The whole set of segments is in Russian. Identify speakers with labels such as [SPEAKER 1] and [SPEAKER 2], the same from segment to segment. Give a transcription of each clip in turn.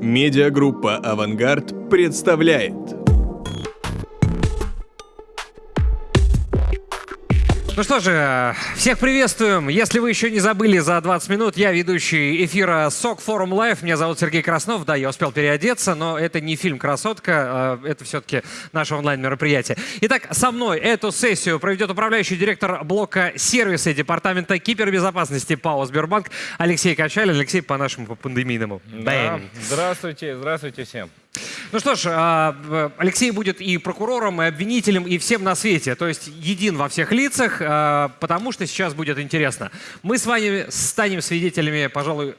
[SPEAKER 1] Медиагруппа «Авангард» представляет.
[SPEAKER 2] Ну что же, всех приветствуем. Если вы еще не забыли за 20 минут, я ведущий эфира СОК Форум Лайв. Меня зовут Сергей Краснов. Да, я успел переодеться, но это не фильм «Красотка», а это все-таки наше онлайн-мероприятие. Итак, со мной эту сессию проведет управляющий директор блока сервиса Департамента кибербезопасности ПАО «Сбербанк» Алексей Качалин. Алексей, по нашему по пандемийному.
[SPEAKER 3] Да. Здравствуйте, здравствуйте всем.
[SPEAKER 2] Ну что ж, а, Алексей будет и прокурором, и обвинителем, и всем на свете. То есть един во всех лицах, а, потому что сейчас будет интересно. Мы с вами станем свидетелями, пожалуй,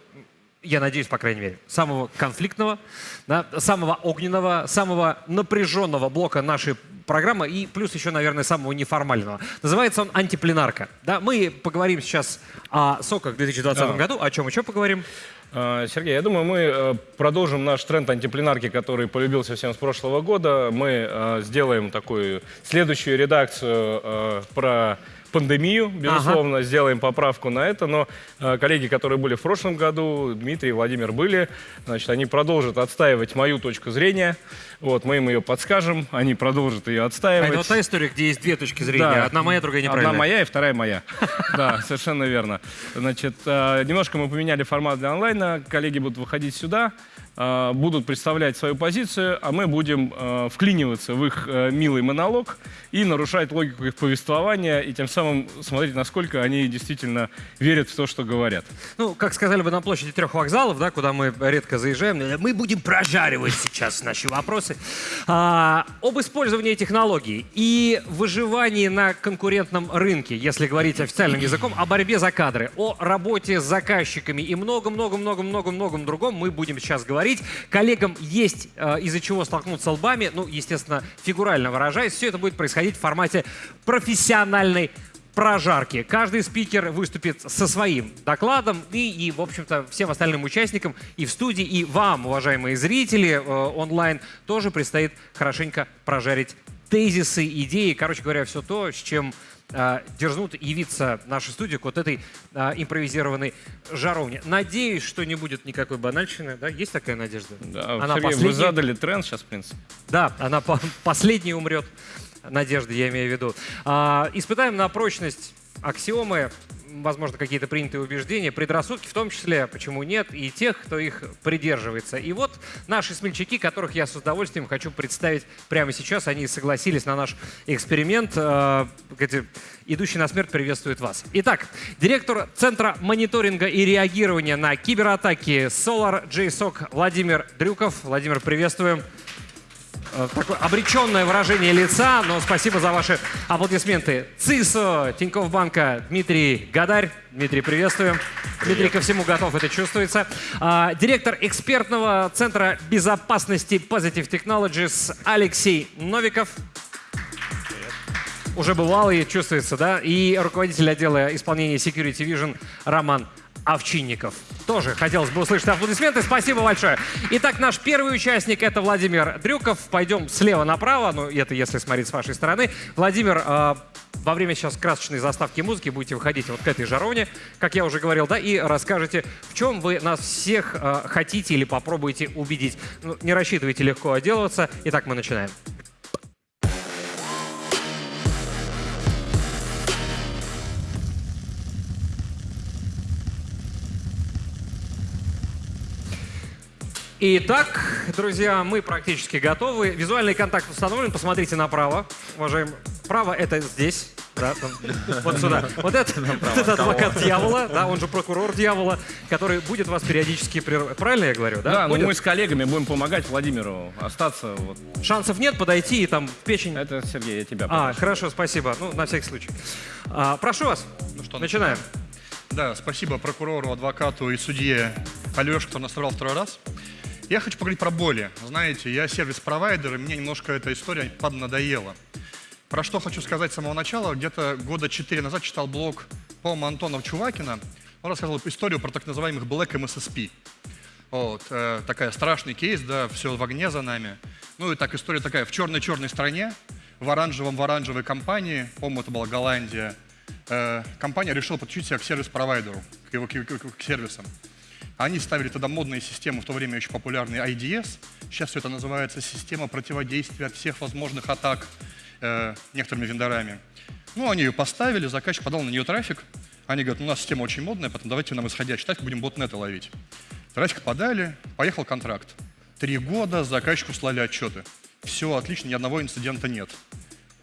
[SPEAKER 2] я надеюсь, по крайней мере, самого конфликтного, да, самого огненного, самого напряженного блока нашей программы и плюс еще, наверное, самого неформального. Называется он «Антипленарка». Да, мы поговорим сейчас о соках в 2020 да. году. О чем еще поговорим?
[SPEAKER 3] А, Сергей, я думаю, мы э, продолжим наш тренд антипленарки, который полюбился всем с прошлого года. Мы э, сделаем такую следующую редакцию э, про пандемию, безусловно, ага. сделаем поправку на это, но э, коллеги, которые были в прошлом году, Дмитрий и Владимир были, значит, они продолжат отстаивать мою точку зрения, вот, мы им ее подскажем, они продолжат ее отстаивать. А
[SPEAKER 2] это вот та история, где есть две точки зрения, да. одна моя, другая неправильная.
[SPEAKER 3] Одна моя и вторая моя, да, совершенно верно. Значит, э, немножко мы поменяли формат для онлайна, коллеги будут выходить сюда, будут представлять свою позицию, а мы будем э, вклиниваться в их милый монолог и нарушать логику их повествования, и тем самым смотреть, насколько они действительно верят в то, что говорят.
[SPEAKER 2] Ну, как сказали бы на площади трех вокзалов, да, куда мы редко заезжаем, мы будем прожаривать сейчас наши вопросы. А, об использовании технологий и выживании на конкурентном рынке, если говорить официальным языком, о борьбе за кадры, о работе с заказчиками и много-много-много-много-многом другом мы будем сейчас говорить. Коллегам есть э, из-за чего столкнуться лбами, ну, естественно, фигурально выражаясь, все это будет происходить в формате профессиональной прожарки. Каждый спикер выступит со своим докладом и, и в общем-то, всем остальным участникам и в студии, и вам, уважаемые зрители, э, онлайн тоже предстоит хорошенько прожарить тезисы, идеи, короче говоря, все то, с чем дерзнут явиться наша студия к вот этой э, импровизированной жаровне. Надеюсь, что не будет никакой банальщины. Да? Есть такая надежда?
[SPEAKER 3] Да, она Сергей, последняя... вы задали тренд сейчас, в принципе.
[SPEAKER 2] Да, она по последняя умрет. Надежды, я имею в виду. А, испытаем на прочность аксиомы, возможно, какие-то принятые убеждения, предрассудки в том числе, почему нет, и тех, кто их придерживается. И вот наши смельчаки, которых я с удовольствием хочу представить прямо сейчас, они согласились на наш эксперимент. Э, идущий на смерть приветствует вас. Итак, директор Центра мониторинга и реагирования на кибератаки Solar JSOC Владимир Дрюков. Владимир, приветствуем. Э, такое обреченное выражение лица, но спасибо за ваши аплодисменты. ЦИСО Тинькофф Банка Дмитрий Гадарь. Дмитрий, приветствуем. Привет. Дмитрий ко всему готов, это чувствуется. А, директор экспертного центра безопасности Positive Technologies Алексей Новиков. Уже бывал и чувствуется, да? И руководитель отдела исполнения Security Vision Роман Овчинников. Тоже хотелось бы услышать аплодисменты. Спасибо большое. Итак, наш первый участник — это Владимир Дрюков. Пойдем слева направо, ну, это если смотреть с вашей стороны. Владимир, э, во время сейчас красочной заставки музыки будете выходить вот к этой жароне, как я уже говорил, да, и расскажете, в чем вы нас всех э, хотите или попробуете убедить. Ну, не рассчитывайте легко отделываться. Итак, мы начинаем. Итак, друзья, мы практически готовы. Визуальный контакт установлен. Посмотрите направо. Уважаемые, право это здесь. Да, вот сюда. Вот это, вот это адвокат дьявола, да, он же прокурор дьявола, который будет вас периодически прерывать. Правильно я говорю, да?
[SPEAKER 3] Да, ну мы с коллегами будем помогать Владимиру остаться. Вот.
[SPEAKER 2] Шансов нет подойти и там печень...
[SPEAKER 3] Это, Сергей, я тебя
[SPEAKER 2] А, хорошо, спасибо. Ну, на всякий случай. А, прошу вас. Ну что, начинаем.
[SPEAKER 4] Да, спасибо прокурору, адвокату и судье Алёше, кто нас второй раз. Я хочу поговорить про боли. Знаете, я сервис-провайдер, и мне немножко эта история поднадоела. Про что хочу сказать с самого начала. Где-то года четыре назад читал блог по-моему, Чувакина. Он рассказывал историю про так называемых Black MSSP. Вот, э, такая страшный кейс, да, все в огне за нами. Ну и так история такая, в черной-черной стране, в оранжевом в оранжевой компании, по-моему, это была Голландия, э, компания решила подключить себя к сервис-провайдеру, к его к, к, к сервисам. Они ставили тогда модные системы, в то время очень популярные IDS. Сейчас все это называется система противодействия от всех возможных атак э, некоторыми вендорами. Ну, они ее поставили, заказчик подал на нее трафик. Они говорят, у нас система очень модная, поэтому давайте нам исходящий трафик будем ботнеты ловить. Трафик подали, поехал контракт. Три года заказчику слали отчеты. Все отлично, ни одного инцидента нет.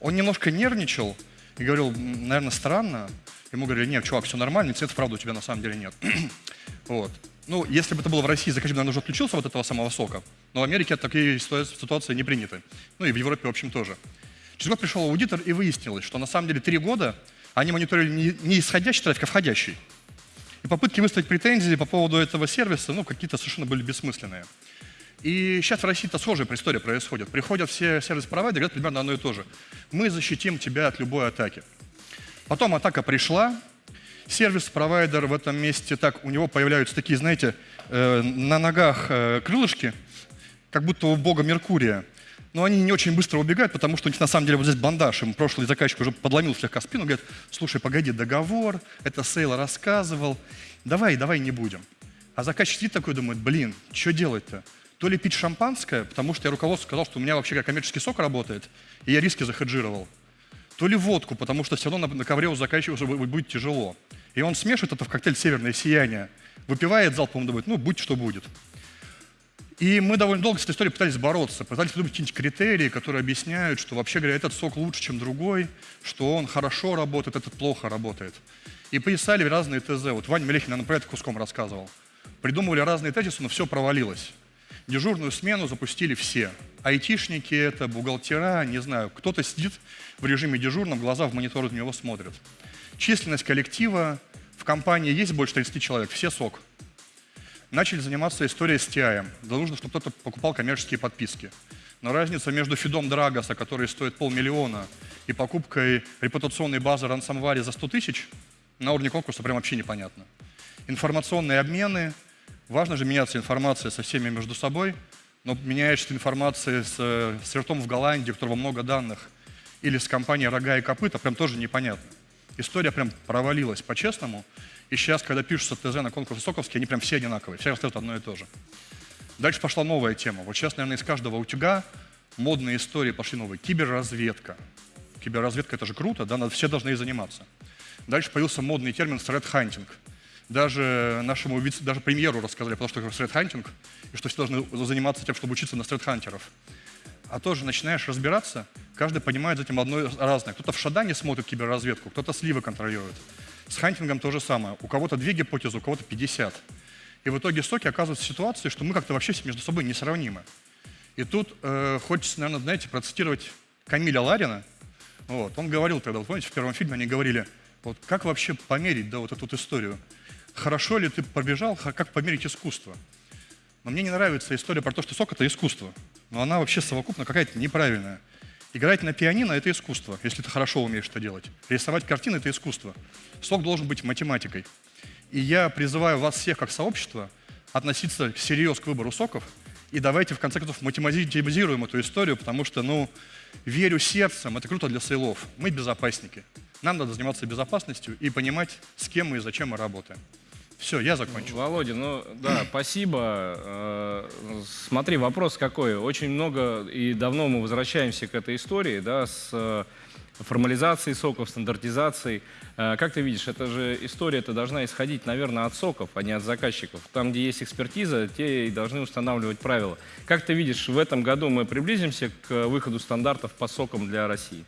[SPEAKER 4] Он немножко нервничал и говорил, наверное, странно. Ему говорили, нет, чувак, все нормально, инцидентов, правда, у тебя на самом деле нет. вот. Ну, если бы это было в России, заказчик, наверное, уже отключился от этого самого сока. Но в Америке такие ситуации не приняты. Ну и в Европе, в общем, тоже. Через год пришел аудитор и выяснилось, что на самом деле три года они мониторили не, исходящий трафик, а входящий. И попытки выставить претензии по поводу этого сервиса, ну, какие-то совершенно были бессмысленные. И сейчас в России-то схожая история происходит. Приходят все сервис-провайдеры, говорят примерно одно и то же. Мы защитим тебя от любой атаки. Потом атака пришла, сервис-провайдер в этом месте, так, у него появляются такие, знаете, э, на ногах э, крылышки, как будто у бога Меркурия. Но они не очень быстро убегают, потому что у них на самом деле вот здесь бандаж. Им прошлый заказчик уже подломил слегка спину, говорит, слушай, погоди, договор, это Сейл рассказывал, давай, давай не будем. А заказчик сидит такой, думает, блин, что делать-то? То ли пить шампанское, потому что я руководству сказал, что у меня вообще как коммерческий сок работает, и я риски захеджировал. То ли водку, потому что все равно на, на ковре у заказчика уже будет тяжело. И он смешивает это в коктейль «Северное сияние», выпивает залпом, думает, ну, будь что будет. И мы довольно долго с этой историей пытались бороться, пытались придумать какие-нибудь критерии, которые объясняют, что вообще говоря, этот сок лучше, чем другой, что он хорошо работает, этот плохо работает. И писали разные ТЗ. Вот Ваня Мелехин нам про это куском рассказывал. Придумывали разные тезисы, но все провалилось. Дежурную смену запустили все. Айтишники это, бухгалтера, не знаю. Кто-то сидит в режиме дежурном, глаза в монитор на него смотрят. Численность коллектива в компании есть больше 30 человек, все сок начали заниматься историей с TI. Да нужно, чтобы кто-то покупал коммерческие подписки. Но разница между фидом Драгоса, который стоит полмиллиона, и покупкой репутационной базы Ransomware за 100 тысяч на уровне конкурса прям вообще непонятно. Информационные обмены. Важно же меняться информацией со всеми между собой, но меняешься информацией с, с ртом в Голландии, у которого много данных, или с компанией «Рога и копыта», прям тоже непонятно. История прям провалилась по-честному. И сейчас, когда пишутся ТЗ на конкурсе Соковский, они прям все одинаковые, все рассказывают одно и то же. Дальше пошла новая тема. Вот сейчас, наверное, из каждого утюга модные истории пошли новые. Киберразведка. Киберразведка – это же круто, да, все должны ей заниматься. Дальше появился модный термин «threat-hunting». Даже нашему даже премьеру рассказали про то, что такое threat-hunting, и что все должны заниматься тем, чтобы учиться на threat-хантеров. А тоже начинаешь разбираться, каждый понимает за этим одно разное. Кто-то в Шадане смотрит киберразведку, кто-то сливы контролирует. С хантингом то же самое. У кого-то две гипотезы, у кого-то 50. И в итоге соки оказываются в ситуации, что мы как-то вообще между собой несравнимы. И тут э, хочется, наверное, знаете, процитировать Камиля Ларина. Вот. Он говорил тогда, вот помните, в первом фильме они говорили, вот как вообще померить да, вот эту вот историю? Хорошо ли ты пробежал, как померить искусство? Но мне не нравится история про то, что сок – это искусство. Но она вообще совокупно какая-то неправильная. Играть на пианино – это искусство, если ты хорошо умеешь это делать. Рисовать картины – это искусство. Сок должен быть математикой. И я призываю вас всех, как сообщество, относиться всерьез к выбору соков. И давайте, в конце концов, математизируем эту историю, потому что, ну, верю сердцем, это круто для сейлов. Мы безопасники. Нам надо заниматься безопасностью и понимать, с кем мы и зачем мы работаем. Все, я закончил.
[SPEAKER 5] Володя, ну да, спасибо. Э, смотри, вопрос какой. Очень много и давно мы возвращаемся к этой истории, да, с э, формализацией соков, стандартизацией. Э, как ты видишь, эта же история -то должна исходить, наверное, от соков, а не от заказчиков. Там, где есть экспертиза, те и должны устанавливать правила. Как ты видишь, в этом году мы приблизимся к выходу стандартов по сокам для России?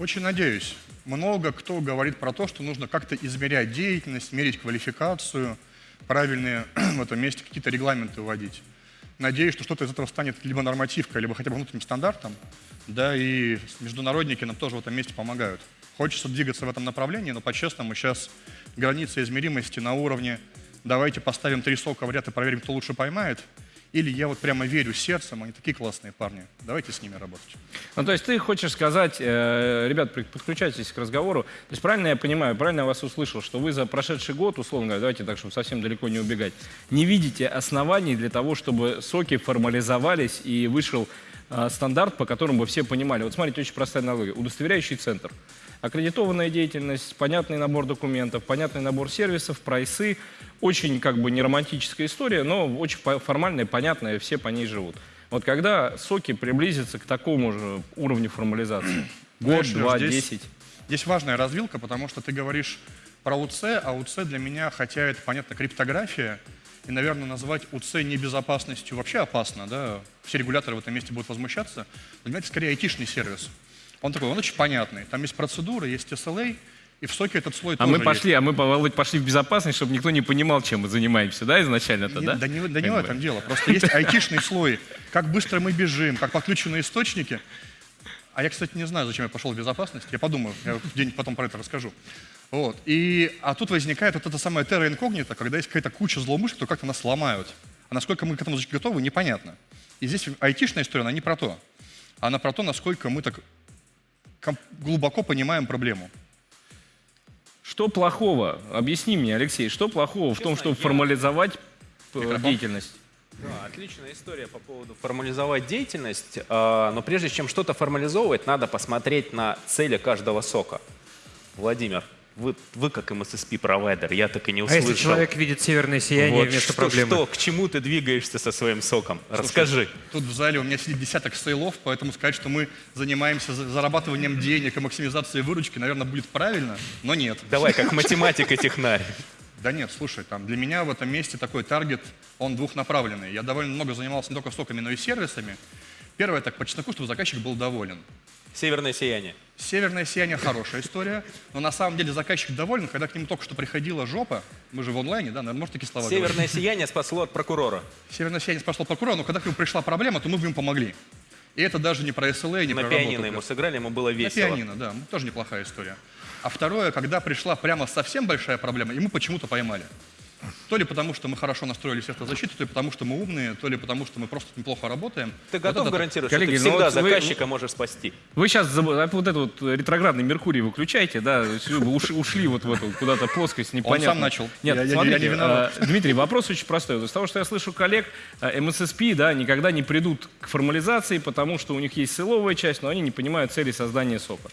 [SPEAKER 4] Очень надеюсь. Много кто говорит про то, что нужно как-то измерять деятельность, мерить квалификацию, правильные в этом месте какие-то регламенты вводить. Надеюсь, что что-то из этого станет либо нормативкой, либо хотя бы внутренним стандартом. Да, и международники нам тоже в этом месте помогают. Хочется двигаться в этом направлении, но по-честному сейчас граница измеримости на уровне давайте поставим три сока в ряд и проверим, кто лучше поймает – или я вот прямо верю сердцем, они такие классные парни, давайте с ними работать.
[SPEAKER 5] Ну, то есть ты хочешь сказать, э, ребят, подключайтесь к разговору, то есть правильно я понимаю, правильно я вас услышал, что вы за прошедший год, условно говоря, давайте так, чтобы совсем далеко не убегать, не видите оснований для того, чтобы соки формализовались и вышел э, стандарт, по которому бы все понимали. Вот смотрите, очень простая аналогия. Удостоверяющий центр.
[SPEAKER 3] Аккредитованная деятельность, понятный набор документов, понятный набор сервисов, прайсы. Очень как бы не романтическая история, но очень формальная, понятная, все по ней живут. Вот когда соки приблизятся к такому же уровню формализации? Год,
[SPEAKER 4] Знаешь,
[SPEAKER 3] два,
[SPEAKER 4] здесь-
[SPEAKER 3] десять?
[SPEAKER 4] Здесь важная развилка, потому что ты говоришь про УЦ, а УЦ для меня, хотя это, понятно, криптография, и, наверное, назвать УЦ небезопасностью вообще опасно, да, все регуляторы в этом месте будут возмущаться, меня это скорее айтишный сервис. Он такой, он очень понятный, там есть процедуры, есть SLA, и в соке этот слой
[SPEAKER 3] А
[SPEAKER 4] тоже
[SPEAKER 3] мы пошли, а мы, Володь, пошли в безопасность, чтобы никто не понимал, чем мы занимаемся, да, изначально-то, да?
[SPEAKER 4] Да не, да не в этом дело. Просто есть айтишный слой. Как быстро мы бежим, как подключены источники. А я, кстати, не знаю, зачем я пошел в безопасность. Я подумаю, я где-нибудь потом про это расскажу. Вот. И, а тут возникает вот это самое терра инкогнито, когда есть какая-то куча злоумышленников, как-то нас ломают. А насколько мы к этому готовы, непонятно. И здесь айтишная история, она не про то. Она про то, насколько мы так глубоко понимаем проблему.
[SPEAKER 3] Что плохого? Объясни мне, Алексей, что плохого в том, чтобы формализовать э,
[SPEAKER 4] Микрофон.
[SPEAKER 3] деятельность?
[SPEAKER 6] Да, отличная история по поводу формализовать деятельность. А, Но прежде чем что-то формализовывать, надо посмотреть на цели каждого сока. Владимир, вы, вы как МССП-провайдер, я так и не
[SPEAKER 2] А
[SPEAKER 6] услышал.
[SPEAKER 2] если человек видит северное сияние
[SPEAKER 6] Вот
[SPEAKER 2] вместо
[SPEAKER 6] что,
[SPEAKER 2] проблемы?
[SPEAKER 6] что, к чему ты двигаешься со своим соком? Расскажи.
[SPEAKER 4] Тут в зале у меня сидит десяток сейлов, поэтому сказать, что мы занимаемся за- зарабатыванием денег и максимизацией выручки, наверное, будет правильно, но нет.
[SPEAKER 6] Давай, как математик и технарь.
[SPEAKER 4] Да нет, слушай, там для меня в этом месте такой таргет, он двухнаправленный. Я довольно много занимался не только соками, но и сервисами. Первое, так по чесноку, чтобы заказчик был доволен.
[SPEAKER 6] Северное сияние.
[SPEAKER 4] Северное сияние хорошая история, но на самом деле заказчик доволен, когда к нему только что приходила жопа, мы же в онлайне, да, наверное, может такие слова говорить?
[SPEAKER 6] Северное сияние спасло от прокурора.
[SPEAKER 4] Северное сияние спасло прокурора, но когда к нему пришла проблема, то мы бы ему помогли. И это даже не про SLA, не
[SPEAKER 6] На
[SPEAKER 4] про
[SPEAKER 6] пианино
[SPEAKER 4] работу.
[SPEAKER 6] ему сыграли, ему было
[SPEAKER 4] На
[SPEAKER 6] весело.
[SPEAKER 4] пианино, да, тоже неплохая история. А второе, когда пришла прямо совсем большая проблема, мы почему-то поймали. То ли потому, что мы хорошо настроили защиту, то ли потому, что мы умные, то ли потому, что мы просто неплохо работаем.
[SPEAKER 6] Ты
[SPEAKER 4] Вот
[SPEAKER 6] готов
[SPEAKER 4] это-
[SPEAKER 6] гарантировать,
[SPEAKER 3] Коллеги,
[SPEAKER 6] что ты
[SPEAKER 3] ну
[SPEAKER 6] всегда
[SPEAKER 3] вот вы-
[SPEAKER 6] заказчика можешь спасти?
[SPEAKER 3] Вы сейчас вот этот вот ретроградный Меркурий выключаете, да, вы уш- ушли вот в эту куда-то плоскость непонятно.
[SPEAKER 4] сам начал.
[SPEAKER 3] Нет,
[SPEAKER 4] Я- я- я
[SPEAKER 3] смотрите,
[SPEAKER 4] не виноват.
[SPEAKER 3] э, Дмитрий, вопрос очень простой. Из того, что я слышу коллег, э, МССП, да, никогда не придут к формализации, потому что у них есть силовая часть, но они не понимают цели создания сока.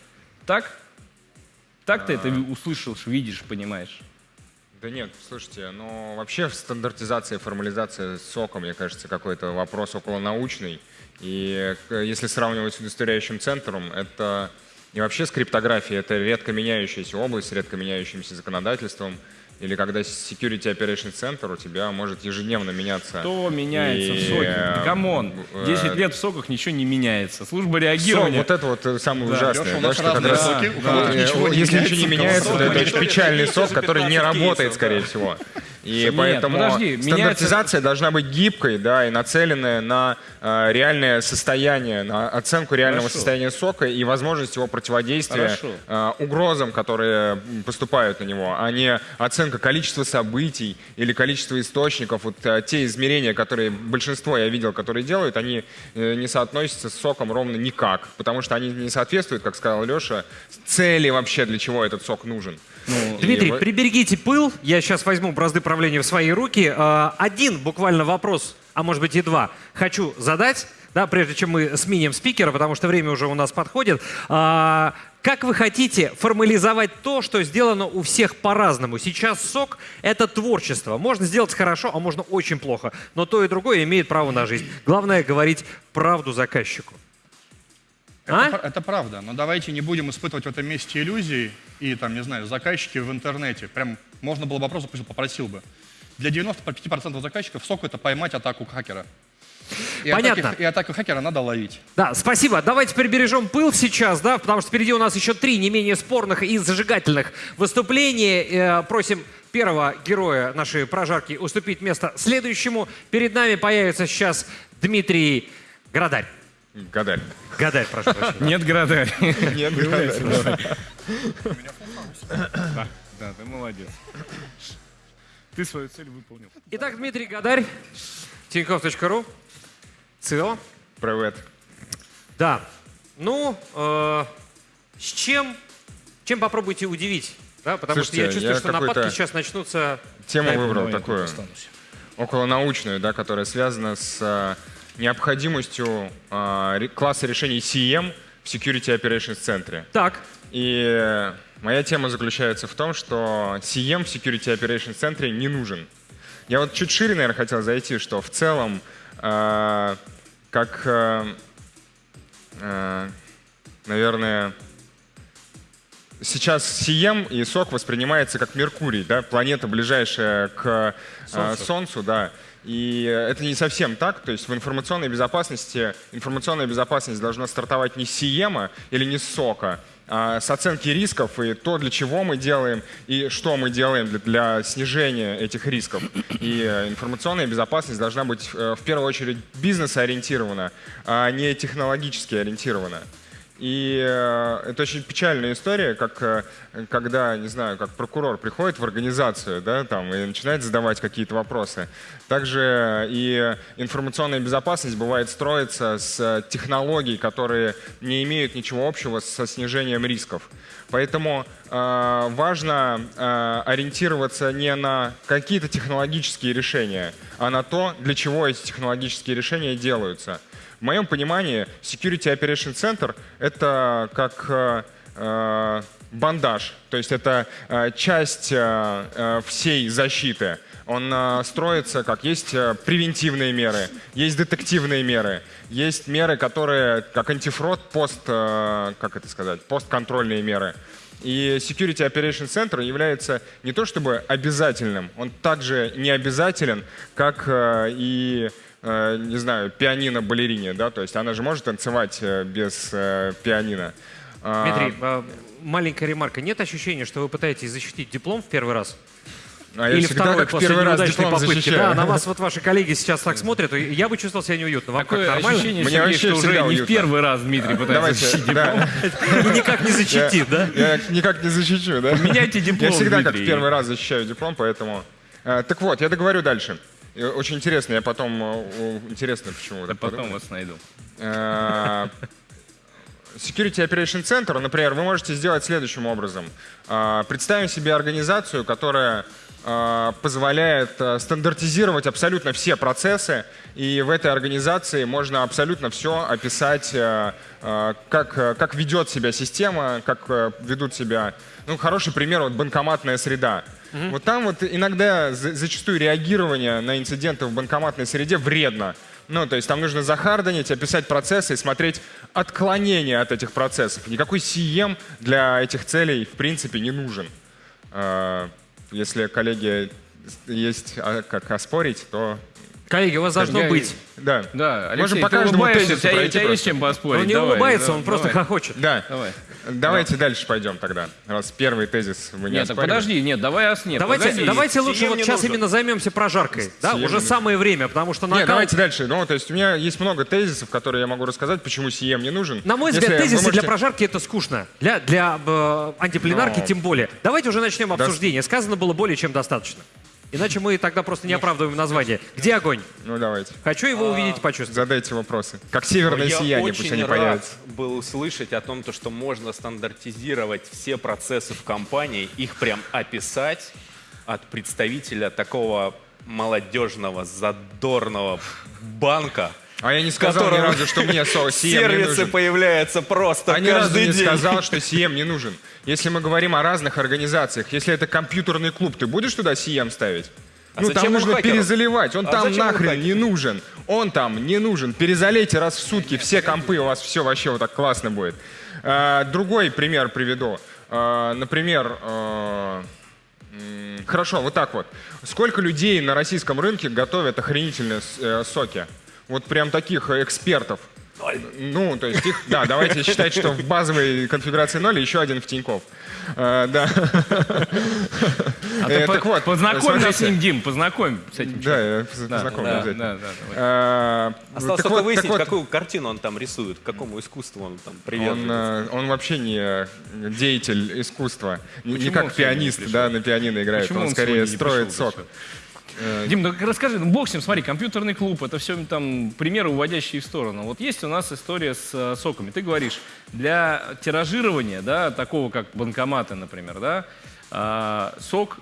[SPEAKER 3] Так? Так ты это услышал, видишь, понимаешь?
[SPEAKER 7] Да нет, слушайте, ну вообще стандартизация и формализация сока, мне кажется, какой-то вопрос околонаучный. И к- если сравнивать с удостоверяющим центром, это и вообще с криптографией, это редко меняющаяся область редко меняющимся законодательством. Или когда Security Operation Center у тебя может ежедневно меняться.
[SPEAKER 3] Что меняется в
[SPEAKER 7] И,
[SPEAKER 3] SOC е?
[SPEAKER 7] э,
[SPEAKER 3] Come on,
[SPEAKER 7] э,
[SPEAKER 3] 10 лет в SOC ах ничего не меняется. Служба
[SPEAKER 7] SOC,
[SPEAKER 3] реагирования...
[SPEAKER 7] вот это вот э, самое
[SPEAKER 3] Да.
[SPEAKER 7] ужасное.
[SPEAKER 4] Леша,
[SPEAKER 7] да, что раз,
[SPEAKER 4] SOC и,
[SPEAKER 7] э,
[SPEAKER 4] кого-то
[SPEAKER 7] э,
[SPEAKER 4] ничего не
[SPEAKER 7] если
[SPEAKER 4] меняется,
[SPEAKER 7] ничего не меняется, то это
[SPEAKER 6] SOC
[SPEAKER 7] очень
[SPEAKER 6] меняется.
[SPEAKER 7] печальный
[SPEAKER 6] SOC,
[SPEAKER 7] который не
[SPEAKER 6] 15
[SPEAKER 7] работает, скорее
[SPEAKER 6] да.
[SPEAKER 7] всего. И
[SPEAKER 3] Нет,
[SPEAKER 7] поэтому
[SPEAKER 3] подожди, меняется-
[SPEAKER 7] стандартизация должна быть гибкой, да, и нацеленная на э, реальное состояние, на оценку реального
[SPEAKER 3] Хорошо.
[SPEAKER 7] состояния SOC а и возможность его противодействия
[SPEAKER 3] Хорошо.
[SPEAKER 7] э, угрозам, которые поступают на него, а не оценка количества событий или количества источников. Вот э, те измерения, которые большинство я видел, которые делают, они э, не соотносятся с соком ровно никак, потому что они не соответствуют, как сказал Леша, цели вообще, для чего этот сок нужен. И
[SPEAKER 2] Дмитрий,
[SPEAKER 7] вот-
[SPEAKER 2] приберегите пыл. Я сейчас возьму бразды правления в свои руки. Э, Один буквально вопрос, а может быть и два, хочу задать, да, прежде чем мы сменим спикера, потому что время уже у нас подходит. А, Как вы хотите формализовать то, что сделано у всех по-разному? Сейчас сок — это творчество. Можно сделать хорошо, а можно очень плохо. Но то и другое имеет право на жизнь. Главное — говорить правду заказчику.
[SPEAKER 4] Это,
[SPEAKER 2] А?
[SPEAKER 4] это правда, но давайте не будем испытывать в этом месте иллюзий и, там, не знаю, заказчики в интернете. Прям можно было бы вопрос попросил бы. Для 95% заказчиков сок — это поймать атаку хакера. И
[SPEAKER 2] Понятно.
[SPEAKER 4] Атаки, и атаку хакера надо ловить.
[SPEAKER 2] Да, спасибо. Давайте прибережем пыл сейчас, да, потому что впереди у нас еще три не менее спорных и зажигательных выступления. Э, просим первого героя нашей прожарки уступить место следующему. Перед нами появится сейчас Дмитрий Градарь.
[SPEAKER 7] Гадаль.
[SPEAKER 2] Гадарь, прошу прощения.
[SPEAKER 3] Нет города.
[SPEAKER 7] Нет, Гадаль.
[SPEAKER 3] Да, да, ты молодец. Ты свою цель выполнил.
[SPEAKER 2] Итак, Дмитрий Гадарь, Тинькофф.ру, ЦИО.
[SPEAKER 7] Привет.
[SPEAKER 2] Да, ну, э, с чем, чем попробуйте удивить? Да, потому
[SPEAKER 7] Слушайте,
[SPEAKER 2] что я чувствую,
[SPEAKER 7] я
[SPEAKER 2] что нападки сейчас начнутся.
[SPEAKER 7] Тему
[SPEAKER 2] Дай
[SPEAKER 7] выбрал такую околонаучную, да, которая связана с э, необходимостью э, класса решений CM в Security Operations центре.
[SPEAKER 2] Так,
[SPEAKER 7] И моя тема заключается в том, что CM в Security Operations центре не нужен. Я вот чуть шире, наверное, хотел зайти, что в целом, как, э, э, наверное, сейчас CM и SOC воспринимается как Меркурий, да, планета, ближайшая к э, Солнцу, да. И это не совсем так. То есть в информационной безопасности информационная безопасность должна стартовать не с CM или не с SOC, а с оценки рисков и то, для чего мы делаем и что мы делаем для, для снижения этих рисков. И э, информационная безопасность должна быть э, в первую очередь бизнес-ориентирована, а не технологически ориентирована. И э, это очень печальная история, как э, когда, не знаю, как прокурор приходит в организацию, да, там, и начинает задавать какие-то вопросы. Также и информационная безопасность бывает строится с технологий, которые не имеют ничего общего со снижением рисков. Поэтому э, важно э, ориентироваться не на какие-то технологические решения, а на то, для чего эти технологические решения делаются. В моем понимании Security Operation Center — это как э, э, бандаж, то есть это э, часть э, э, всей защиты. Он э, строится как есть э, превентивные меры, есть детективные меры, есть меры, которые как антифрод, пост, э, как это сказать, постконтрольные меры. И Security Operation Center является не то чтобы обязательным, он также не обязателен, как э, и не знаю, пианино-балерине, да, то есть она же может танцевать э, без э, пианино. А,
[SPEAKER 2] Дмитрий, э, маленькая ремарка. Нет ощущения, что вы пытаетесь защитить диплом в первый раз?
[SPEAKER 7] а я
[SPEAKER 2] Или
[SPEAKER 7] всегда
[SPEAKER 2] второй
[SPEAKER 7] как в
[SPEAKER 2] после
[SPEAKER 7] первый раз диплом
[SPEAKER 2] попытки?
[SPEAKER 7] защищаю.
[SPEAKER 2] Да, на вас вот ваши коллеги сейчас так смотрят, и я бы чувствовал себя неуютно. Вам
[SPEAKER 5] Такое
[SPEAKER 2] как, нормально?
[SPEAKER 5] ощущение,
[SPEAKER 7] Мне
[SPEAKER 5] Сергей,
[SPEAKER 7] вообще
[SPEAKER 5] что уже
[SPEAKER 7] всегда
[SPEAKER 5] не в
[SPEAKER 7] уютно.
[SPEAKER 5] первый раз Дмитрий пытается
[SPEAKER 7] Давайте,
[SPEAKER 5] защитить диплом.
[SPEAKER 7] да.
[SPEAKER 2] И никак не защитит, да?
[SPEAKER 7] Я никак не защищу, да?
[SPEAKER 5] Меняйте диплом,
[SPEAKER 7] Я всегда как в первый раз защищаю диплом, поэтому... Э, Так вот, я договорю дальше. Очень интересно, я потом... э, Интересно, почему
[SPEAKER 5] Да потом вас найду.
[SPEAKER 7] Э, Security Operation Center, например, вы можете сделать следующим образом. Э, Представим себе организацию, которая позволяет стандартизировать абсолютно все процессы, и в этой организации можно абсолютно все описать, как, как ведет себя система, как ведут себя... Ну, хороший пример, вот банкоматная среда. Вот там вот иногда за- зачастую реагирование на инциденты в банкоматной среде вредно. Ну, то есть там нужно захардонить, описать процессы и смотреть отклонения от этих процессов. Никакой CM для этих целей в принципе не нужен. Э, Если коллеги есть а, как оспорить, то
[SPEAKER 2] Коллеги, у вас должно
[SPEAKER 5] Я-
[SPEAKER 2] быть.
[SPEAKER 7] да.
[SPEAKER 5] Да, Алексей,
[SPEAKER 7] Можем по
[SPEAKER 5] ты
[SPEAKER 7] каждому
[SPEAKER 5] улыбаешься,
[SPEAKER 7] тезису
[SPEAKER 5] у тебя,
[SPEAKER 7] пройти
[SPEAKER 5] тебя есть
[SPEAKER 7] просто.
[SPEAKER 5] чем поспорить?
[SPEAKER 2] Он не
[SPEAKER 5] Давай,
[SPEAKER 2] улыбается,
[SPEAKER 5] да,
[SPEAKER 2] он просто
[SPEAKER 5] давай.
[SPEAKER 2] хохочет.
[SPEAKER 7] Да.
[SPEAKER 5] Давай.
[SPEAKER 7] Давайте дальше пойдем тогда. Раз первый тезис вы не
[SPEAKER 5] Нет, так подожди, нет, давай ос- нет,
[SPEAKER 2] Давайте,
[SPEAKER 5] погоди.
[SPEAKER 2] давайте лучше вот сейчас
[SPEAKER 6] нужен.
[SPEAKER 2] именно займемся прожаркой. Да,
[SPEAKER 7] Сием
[SPEAKER 2] уже
[SPEAKER 7] не
[SPEAKER 2] самое время, потому что
[SPEAKER 7] Нет,
[SPEAKER 2] накал...
[SPEAKER 7] давайте дальше. Ну, то есть у меня есть много тезисов, которые я могу рассказать, почему CM не нужен.
[SPEAKER 2] На мой
[SPEAKER 7] Если
[SPEAKER 2] взгляд,
[SPEAKER 7] вы
[SPEAKER 2] тезисы
[SPEAKER 7] можете-
[SPEAKER 2] для прожарки это скучно. Для, для э, антипленарки
[SPEAKER 7] Но-
[SPEAKER 2] тем более. Давайте уже начнем
[SPEAKER 7] Да.
[SPEAKER 2] обсуждение. Сказано было более чем достаточно. Иначе мы тогда просто не оправдываем название. Где огонь?
[SPEAKER 7] Ну, давайте.
[SPEAKER 2] Хочу его увидеть и почувствовать.
[SPEAKER 7] Задайте вопросы. Как северное
[SPEAKER 6] Я
[SPEAKER 7] сияние, пусть
[SPEAKER 6] очень
[SPEAKER 7] они
[SPEAKER 6] рад
[SPEAKER 7] появятся.
[SPEAKER 6] был услышать о том, то, что можно стандартизировать все процессы в компании, их прям описать от представителя такого молодежного, задорного банка,
[SPEAKER 7] А я не сказал ни разу, что мне CM не
[SPEAKER 6] сервисы
[SPEAKER 7] нужен.
[SPEAKER 6] появляются просто
[SPEAKER 7] А ни разу
[SPEAKER 6] каждый
[SPEAKER 7] не
[SPEAKER 6] день.
[SPEAKER 7] сказал, что CM не нужен. Если мы говорим о разных организациях, если это компьютерный клуб, ты будешь туда CM ставить?
[SPEAKER 6] А
[SPEAKER 7] ну, там нужно
[SPEAKER 6] хакеру?
[SPEAKER 7] перезаливать. Он
[SPEAKER 6] А
[SPEAKER 7] там нахрен не нужен. Он там не нужен. Перезалейте раз в сутки все компы, у вас все вообще вот так классно будет. А, другой пример приведу. А, например, а, хорошо, вот так вот. Сколько людей на российском рынке готовят охренительные э, соки? Вот прям таких экспертов. Ну, то есть их, да, давайте считать, что в базовой конфигурации 0 еще один в Тинькофф. Э, да.
[SPEAKER 5] А
[SPEAKER 7] Э,
[SPEAKER 5] ты по-
[SPEAKER 7] так вот,
[SPEAKER 5] познакомь нас с ним, Дим, познакомь с этим.
[SPEAKER 7] Да, я
[SPEAKER 5] Да,
[SPEAKER 7] познакомлю
[SPEAKER 5] да,
[SPEAKER 7] обязательно.
[SPEAKER 5] да, да.
[SPEAKER 7] Э,
[SPEAKER 6] Осталось
[SPEAKER 7] так
[SPEAKER 6] только
[SPEAKER 7] вот,
[SPEAKER 6] выяснить,
[SPEAKER 7] так вот,
[SPEAKER 6] какую картину он там рисует, к какому искусству он там
[SPEAKER 7] Он,
[SPEAKER 6] привязывается.
[SPEAKER 7] э, он вообще не деятель искусства, не, не
[SPEAKER 5] Почему
[SPEAKER 7] как
[SPEAKER 5] он
[SPEAKER 7] пианист, да, на пианино играет.
[SPEAKER 5] Почему
[SPEAKER 7] он
[SPEAKER 5] он
[SPEAKER 7] скорее строит сок.
[SPEAKER 5] ты Дим, ну расскажи, ну бог с ним, смотри, компьютерный клуб, это все там примеры, уводящие в сторону. Вот есть у нас история с э, соками. Ты говоришь, для тиражирования, да, такого как банкоматы, например, да, а, сок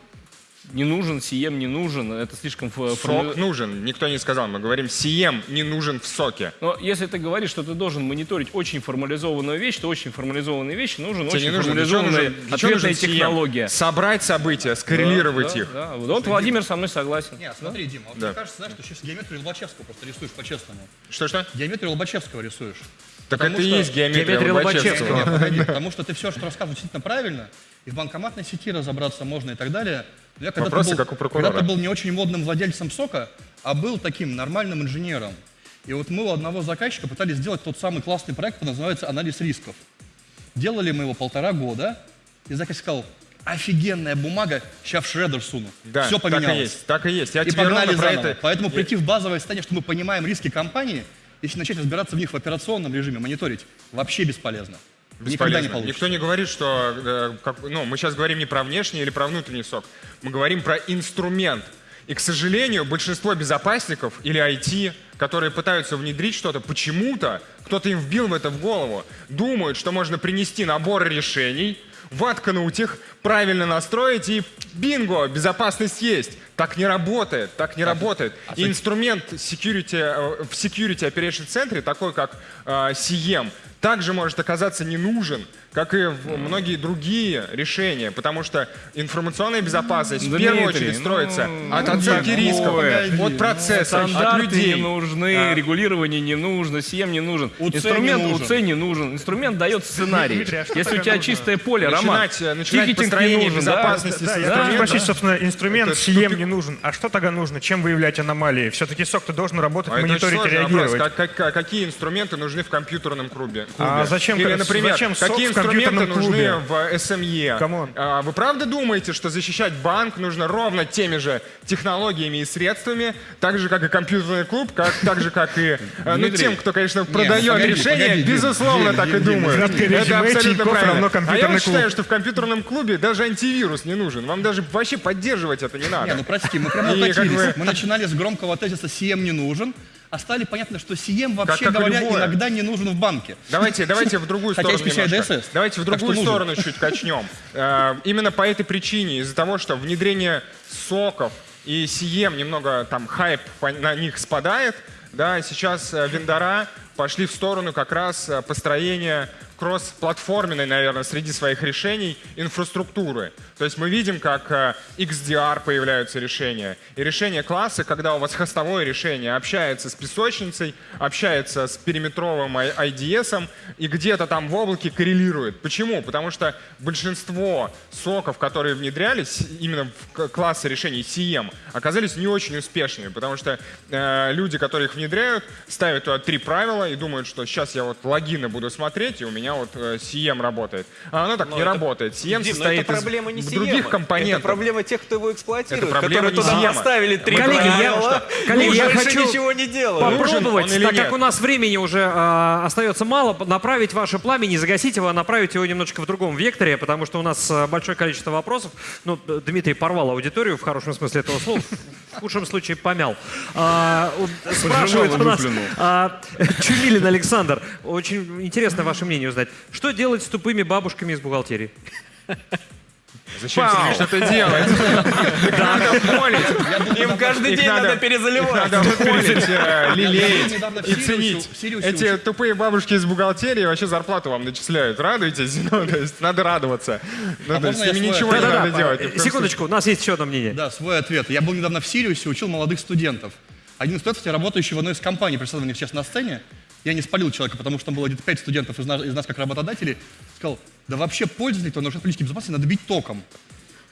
[SPEAKER 5] не нужен, Сием не нужен, это слишком...
[SPEAKER 7] Сок нужен, никто не сказал. Мы говорим, Сием не нужен в соке.
[SPEAKER 5] Но если ты говоришь, что ты должен мониторить очень формализованную вещь, то очень формализованные вещи нужен
[SPEAKER 7] Тебе
[SPEAKER 5] очень
[SPEAKER 7] чего
[SPEAKER 5] формализованная
[SPEAKER 7] нужен-
[SPEAKER 5] ответная
[SPEAKER 7] нужен
[SPEAKER 5] технология.
[SPEAKER 7] Собрать события, скоррелировать
[SPEAKER 5] Да,
[SPEAKER 7] их.
[SPEAKER 5] да, да. Вот Владимир со мной согласен.
[SPEAKER 4] Нет, смотри, Дима, вот
[SPEAKER 7] Да.
[SPEAKER 4] мне кажется, знаешь, что сейчас геометрию Лобачевского просто рисуешь по-честному.
[SPEAKER 7] Что-что?
[SPEAKER 4] Геометрию Лобачевского рисуешь.
[SPEAKER 7] Так
[SPEAKER 4] Потому
[SPEAKER 7] это и есть геометрия,
[SPEAKER 2] Геометрия
[SPEAKER 7] Лобачевского.
[SPEAKER 2] Лобачевского.
[SPEAKER 4] Не, погоди, потому что ты все, что рассказываешь, действительно правильно, и в банкоматной сети разобраться можно и так далее. Я
[SPEAKER 7] Вопросы,
[SPEAKER 4] был,
[SPEAKER 7] как у прокурора.
[SPEAKER 4] Когда-то был не очень модным владельцем сока, а был таким нормальным инженером. И вот мы у одного заказчика пытались сделать тот самый классный проект, который называется «Анализ рисков». Делали мы его полтора года, и заказчик сказал, офигенная бумага, сейчас в шредер суну.
[SPEAKER 7] Да,
[SPEAKER 4] все
[SPEAKER 7] так
[SPEAKER 4] поменялось.
[SPEAKER 7] и есть, так и есть. Я
[SPEAKER 4] И
[SPEAKER 7] тебе
[SPEAKER 4] погнали заново.
[SPEAKER 7] это...
[SPEAKER 4] Поэтому прийти в базовое состояние, что мы понимаем риски компании, если начать разбираться в них в операционном режиме, мониторить, вообще бесполезно. Никогда не получится.
[SPEAKER 7] Никто не говорит, что э, как- ну, мы сейчас говорим не про внешний или про внутренний сок. Мы говорим про инструмент. И, к сожалению, большинство безопасников или IT, которые пытаются внедрить что-то, почему-то кто-то им вбил в это в голову, думают, что можно принести набор решений, воткнуть их, правильно настроить и бинго, безопасность есть. Так не работает, так не работает. И инструмент security, э, в Security Operation центре, такой как э, CM, также может оказаться не нужен, как и в многие другие решения, потому что информационная безопасность в
[SPEAKER 5] Дмитрий,
[SPEAKER 7] первую очередь
[SPEAKER 5] ну,
[SPEAKER 7] строится
[SPEAKER 5] ну,
[SPEAKER 7] от оценки
[SPEAKER 5] такое.
[SPEAKER 7] рисков, от процесса, от
[SPEAKER 5] Стандарты
[SPEAKER 7] людей.
[SPEAKER 5] не нужны,
[SPEAKER 7] А.
[SPEAKER 5] регулирование не нужно, СИЭМ не нужен.
[SPEAKER 4] УЦ
[SPEAKER 5] Инструмент
[SPEAKER 4] не нужен.
[SPEAKER 5] УЦ не нужен. Инструмент дает сценарий.
[SPEAKER 8] Дмитрий, а что
[SPEAKER 5] Если у тебя
[SPEAKER 8] нужно?
[SPEAKER 5] чистое поле, Роман,
[SPEAKER 7] Начинать, э, начинать
[SPEAKER 5] не
[SPEAKER 7] построение
[SPEAKER 5] нужен, да?
[SPEAKER 7] безопасности
[SPEAKER 8] Да,
[SPEAKER 7] инструмента.
[SPEAKER 8] спросить, собственно, инструмент
[SPEAKER 7] тупик.
[SPEAKER 8] не нужен. А что тогда нужно? Чем выявлять аномалии? Все-таки сок-то должен работать,
[SPEAKER 7] А
[SPEAKER 8] мониторить и
[SPEAKER 7] вопрос.
[SPEAKER 8] реагировать.
[SPEAKER 7] Как- как- какие инструменты нужны в компьютерном клубе?
[SPEAKER 8] А зачем-
[SPEAKER 7] Или, например,
[SPEAKER 8] зачем SOC
[SPEAKER 7] какие инструменты нужны
[SPEAKER 8] клубе?
[SPEAKER 7] в SME?
[SPEAKER 8] Come on.
[SPEAKER 7] А, Вы правда думаете, что защищать банк нужно ровно теми же технологиями и средствами, так же, как и компьютерный клуб, как, так же, как и э, ну, тем, кто, конечно, продает
[SPEAKER 4] Дим,
[SPEAKER 7] безусловно, так и.
[SPEAKER 8] Краткое
[SPEAKER 7] Это абсолютно правильно. А я считаю, что в компьютерном клубе даже антивирус не нужен. Вам даже вообще поддерживать это не надо.
[SPEAKER 4] Не, ну прости, мы прямо
[SPEAKER 7] как бы-
[SPEAKER 4] Мы начинали с громкого тезиса «CM не нужен», а стали понятно, что CM, вообще
[SPEAKER 7] как и
[SPEAKER 4] говоря,
[SPEAKER 7] любое.
[SPEAKER 4] иногда не нужен в банке.
[SPEAKER 7] Давайте, давайте в другую сторону немножко. Давайте в другую сторону чуть качнем. Э, Именно по этой причине, из-за того, что внедрение соков и CM немного там хайп на них спадает, да, сейчас э, вендора пошли в сторону как раз э, построения кросс-платформенной, наверное, среди своих решений инфраструктуры. То есть мы видим, как э, XDR появляются решения. И решение класса, когда у вас хостовое решение общается с песочницей, общается с периметровым IDS, и где-то там в облаке коррелирует. Почему? Потому что большинство соков, которые внедрялись именно в классы решений CM, оказались не очень успешными, потому что э, люди, которые их внедряют, ставят туда три правила и думают, что сейчас я вот логины буду смотреть, и у меня вот э, CM работает. А оно так
[SPEAKER 6] Но
[SPEAKER 7] не
[SPEAKER 6] это-
[SPEAKER 7] работает. CM
[SPEAKER 6] Дим, но
[SPEAKER 7] состоит
[SPEAKER 6] это проблема не
[SPEAKER 7] из
[SPEAKER 6] CM,
[SPEAKER 7] других компонентов.
[SPEAKER 6] Это проблема тех, кто его эксплуатирует,
[SPEAKER 7] Это проблема
[SPEAKER 6] которые
[SPEAKER 7] не
[SPEAKER 6] туда
[SPEAKER 7] CM.
[SPEAKER 6] поставили три
[SPEAKER 2] Коллеги, я- коллеги, я хочу
[SPEAKER 6] ничего не делают.
[SPEAKER 2] попробовать, так
[SPEAKER 7] нет?
[SPEAKER 2] как у нас времени уже э, остается мало, направить ваше пламя, не загасить его, а направить его немножечко в другом векторе, потому что у нас э, большое количество вопросов. Ну, Дмитрий порвал аудиторию в хорошем смысле этого слова, в худшем случае помял. А, у- спрашивает у нас а, Чумилин Александр. Очень интересно ваше мнение узнать. Что делать с тупыми бабушками из бухгалтерии?
[SPEAKER 7] Зачем тебе что-то делать? Их надо холить.
[SPEAKER 6] Им каждый
[SPEAKER 7] Их
[SPEAKER 6] день надо
[SPEAKER 7] Их
[SPEAKER 6] перезаливать.
[SPEAKER 7] надо холить, э, лелеять
[SPEAKER 4] недавно в
[SPEAKER 7] и
[SPEAKER 4] Сириусе-
[SPEAKER 7] ценить. Эти тупые бабушки из бухгалтерии вообще зарплату вам начисляют. Радуетесь? Ну, то есть надо радоваться. Ну,
[SPEAKER 4] А
[SPEAKER 7] то есть
[SPEAKER 4] свой
[SPEAKER 7] ничего не
[SPEAKER 4] ответ?
[SPEAKER 7] надо делать. в
[SPEAKER 2] э,
[SPEAKER 7] коем
[SPEAKER 2] Секундочку, у нас есть еще одно мнение.
[SPEAKER 4] Да, свой ответ. Я был недавно в Сириусе, учил молодых студентов. Один из студентов, работающий в одной из компаний, представленных сейчас на сцене, я не спалил человека, потому что там было где-то пять студентов из нас, из нас как работодателей, сказал, да вообще пользователей, кто нарушает политики безопасности, надо бить током.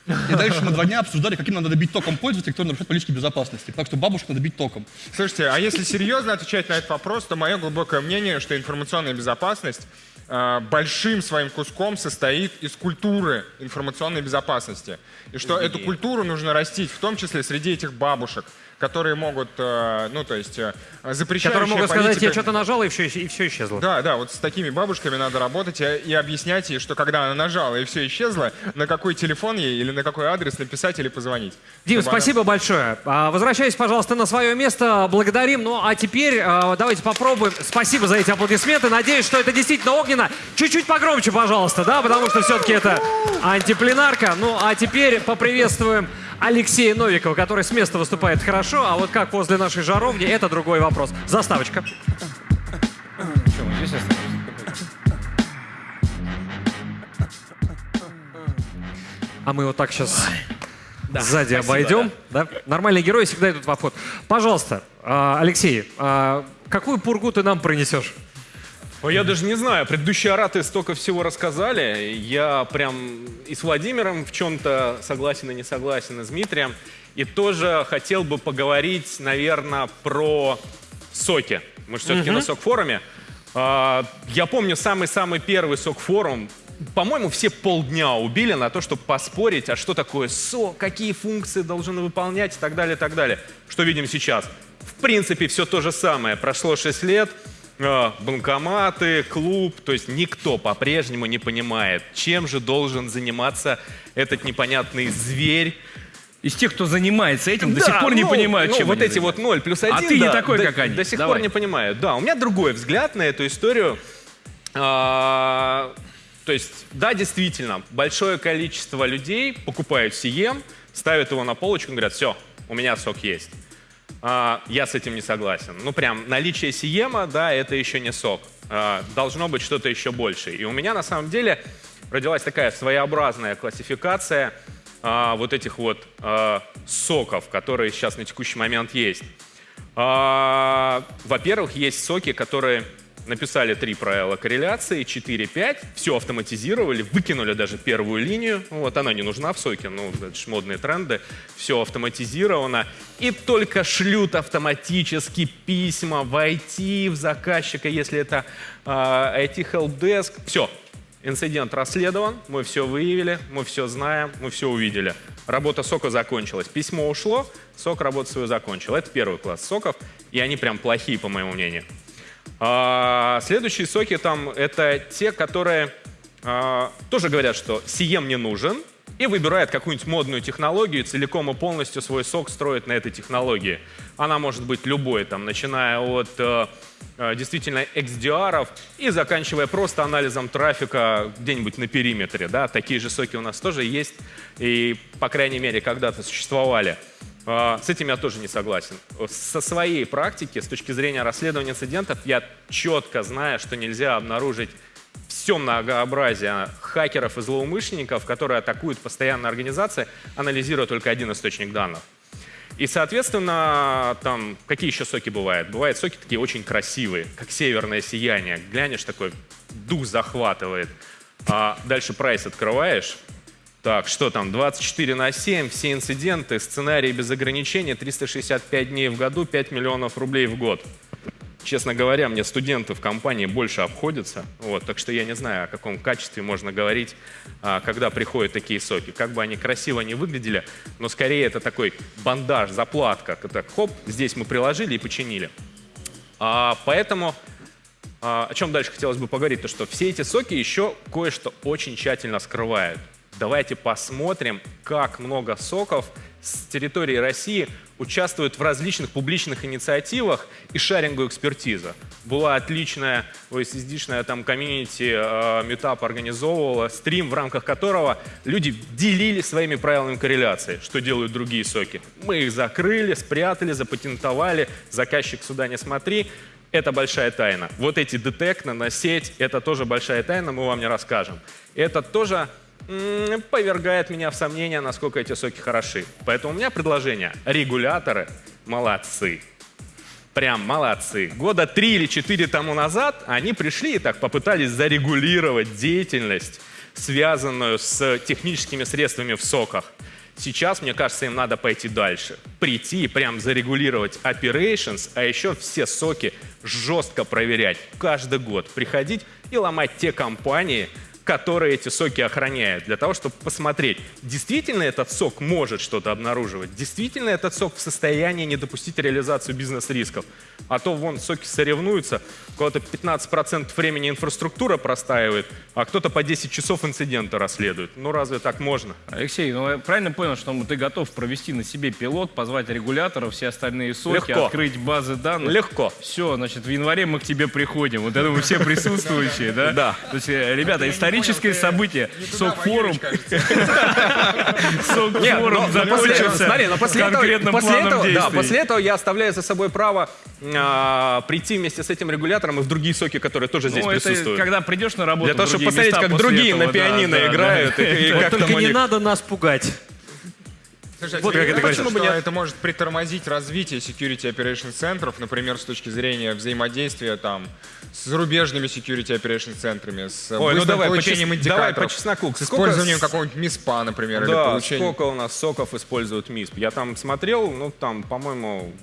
[SPEAKER 4] И дальше мы два дня обсуждали, каким надо бить током пользователей, кто нарушает политики безопасности. Так что бабушку надо бить током.
[SPEAKER 7] Слушайте, а если серьезно отвечать на этот вопрос, то мое глубокое мнение, что информационная безопасность э, большим своим куском состоит из культуры информационной безопасности. И что эту культуру нужно растить, в том числе среди этих бабушек, которые могут, э, ну то есть, э, запрещающая
[SPEAKER 2] Которые могут сказать,
[SPEAKER 7] политика-
[SPEAKER 2] я что-то нажал, и все, и все исчезло.
[SPEAKER 7] Да, да, вот с такими бабушками надо работать и, объяснять ей, что когда она нажала и все исчезло, на какой телефон ей или на какой адрес написать или позвонить.
[SPEAKER 2] Дим,
[SPEAKER 7] Чтобы она-
[SPEAKER 2] спасибо большое. А, Возвращайтесь, пожалуйста, на свое место. Благодарим. Ну, а теперь а, давайте попробуем. Спасибо за эти аплодисменты. Надеюсь, что это действительно огненно. Чуть-чуть погромче, пожалуйста, да, потому что все-таки это антипленарка. Ну, а теперь поприветствуем Алексея Новикова, который с места выступает хорошо, а вот как возле нашей жаровни, это другой вопрос. Заставочка. А мы вот так сейчас сзади обойдем. Да. Нормальные герои всегда идут в обход. Пожалуйста, а, Алексей, а, какую пургу ты нам принесешь?
[SPEAKER 6] Я даже не знаю, предыдущие ораты столько всего рассказали. Я прям и с Владимиром в чем-то согласен и не согласен, и с Дмитрием. И тоже хотел бы поговорить, наверное, про соки. Мы же все-таки на сок-форуме. А, Я помню самый-самый первый сок-форум. По-моему, все полдня убили на то, чтобы поспорить, а что такое сок, какие функции должен выполнять и так далее, и так далее. Что видим сейчас? В принципе, все то же самое. Прошло 6 лет, банкоматы, клуб, то есть никто по-прежнему не понимает, чем же должен заниматься этот непонятный зверь.
[SPEAKER 3] Из тех, кто занимается этим, до
[SPEAKER 6] Да,
[SPEAKER 3] сих пор не
[SPEAKER 6] ну,
[SPEAKER 3] понимают,
[SPEAKER 6] ну,
[SPEAKER 3] чем
[SPEAKER 6] вот эти вот 0 плюс 1.
[SPEAKER 3] А ты не такой, как они.
[SPEAKER 6] До сих
[SPEAKER 3] Давай.
[SPEAKER 6] пор не понимают. Да, у меня другой взгляд на эту историю. А, то есть, да, действительно, большое количество людей покупают Сием, ставят его на полочку и говорят, все, у меня сок есть. А, я с этим не согласен. Ну, прям наличие Сиема, да, это еще не сок. А, должно быть что-то еще больше. И у меня, на самом деле, родилась такая своеобразная классификация а, вот этих вот соков, которые сейчас на текущий момент есть. Во-первых, есть соки, которые написали три правила корреляции, 4-5, все автоматизировали, выкинули даже первую линию, вот она не нужна в соке, ну, это ж модные тренды, все автоматизировано, и только шлют автоматически письма в IT, в заказчика, если это а, IT helpdesk, все, Инцидент расследован, мы все выявили, мы все знаем, мы все увидели. Работа сока закончилась. Письмо ушло, сок работу свою закончил. Это первый класс соков, и они прям плохие, по моему мнению. А, следующие соки там это те, которые а, тоже говорят, что сием не нужен, и выбирает какую-нибудь модную технологию, целиком и полностью свой сок строит на этой технологии. Она может быть любой, там, начиная от э, э, действительно XDR и заканчивая просто анализом трафика где-нибудь на периметре. Да? Такие же соки у нас тоже есть, и, по крайней мере, когда-то существовали. А, С этим я тоже не согласен. Со своей практики, с точки зрения расследования инцидентов, я четко знаю, что нельзя обнаружить все многообразие хакеров и злоумышленников, которые атакуют постоянно организации, анализируя только один источник данных. И, соответственно, там какие еще соки бывают? Бывают соки такие очень красивые, как северное сияние. Глянешь такой, дух захватывает. А дальше прайс открываешь. Так, что там, 24 на 7, все инциденты, сценарии без ограничений, 365 дней в году, 5 миллионов рублей в год. Честно говоря, мне студенты в компании больше обходятся, вот, так что я не знаю, о каком качестве можно говорить, а, когда приходят такие соки. Как бы они красиво не выглядели, но скорее это такой бандаж, заплатка. Это хоп, здесь мы приложили и починили. А, поэтому а, о чем дальше хотелось бы поговорить, то что все эти соки еще кое-что очень тщательно скрывают. Давайте посмотрим, как много соков с территории России участвуют в различных публичных инициативах и шарингу экспертиза. Была отличная OSSD-шная там комьюнити, э, метап организовывала, стрим, в рамках которого люди делили своими правилами корреляции, что делают другие соки. Мы их закрыли, спрятали, запатентовали, заказчик сюда не смотри. Это большая тайна. Вот эти детекты на сеть, это тоже большая тайна, мы вам не расскажем. Это тоже повергает меня в сомнение, насколько эти соки хороши. Поэтому у меня предложение. Регуляторы молодцы. Прям молодцы. Года три или четыре тому назад они пришли и так попытались зарегулировать деятельность, связанную с техническими средствами в соках. Сейчас, мне кажется, им надо пойти дальше. Прийти и прям зарегулировать operations, а еще все соки жестко проверять. Каждый год приходить и ломать те компании, которые эти соки охраняют, для того, чтобы посмотреть, действительно этот сок может что-то обнаруживать, действительно этот сок в состоянии не допустить реализацию бизнес-рисков. А то вон соки соревнуются, кого-то 15% времени инфраструктура простаивает, а кто-то по 10 часов инцидента расследует. Ну разве так можно?
[SPEAKER 3] Алексей, ну я правильно понял, что ты готов провести на себе пилот, позвать регуляторов, все остальные соки,
[SPEAKER 6] Легко.
[SPEAKER 3] открыть базы данных?
[SPEAKER 6] Легко.
[SPEAKER 3] Все, значит, в январе мы к тебе приходим. Вот это мы все присутствующие, да?
[SPEAKER 6] Да.
[SPEAKER 3] То есть, э, ребята, историческое событие. Сок-форум. Сок-форум закончился
[SPEAKER 6] смотри, но после этого я оставляю за собой право а, прийти вместе с этим регулятором и в другие соки, которые тоже здесь
[SPEAKER 3] Ну, это
[SPEAKER 6] присутствуют.
[SPEAKER 3] когда придешь на работу
[SPEAKER 6] Для того, чтобы посмотреть, как другие
[SPEAKER 3] этого,
[SPEAKER 6] на
[SPEAKER 3] да,
[SPEAKER 6] пианино
[SPEAKER 3] да, да.
[SPEAKER 6] играют, и, и как
[SPEAKER 2] Только не надо нас пугать.
[SPEAKER 6] Вот как это говорится.
[SPEAKER 7] что это может притормозить развитие security operation центров, например, с точки зрения взаимодействия там с зарубежными security operation центрами, с
[SPEAKER 6] Ой, ну давай по
[SPEAKER 7] получением
[SPEAKER 6] чес-
[SPEAKER 7] индикаторов,
[SPEAKER 6] давай по чесноку.
[SPEAKER 7] с использованием какого-нибудь МИСПа, например, или
[SPEAKER 6] Да,
[SPEAKER 7] получением...
[SPEAKER 6] сколько у нас соков используют МИСП? Я там смотрел, ну там, по-моему,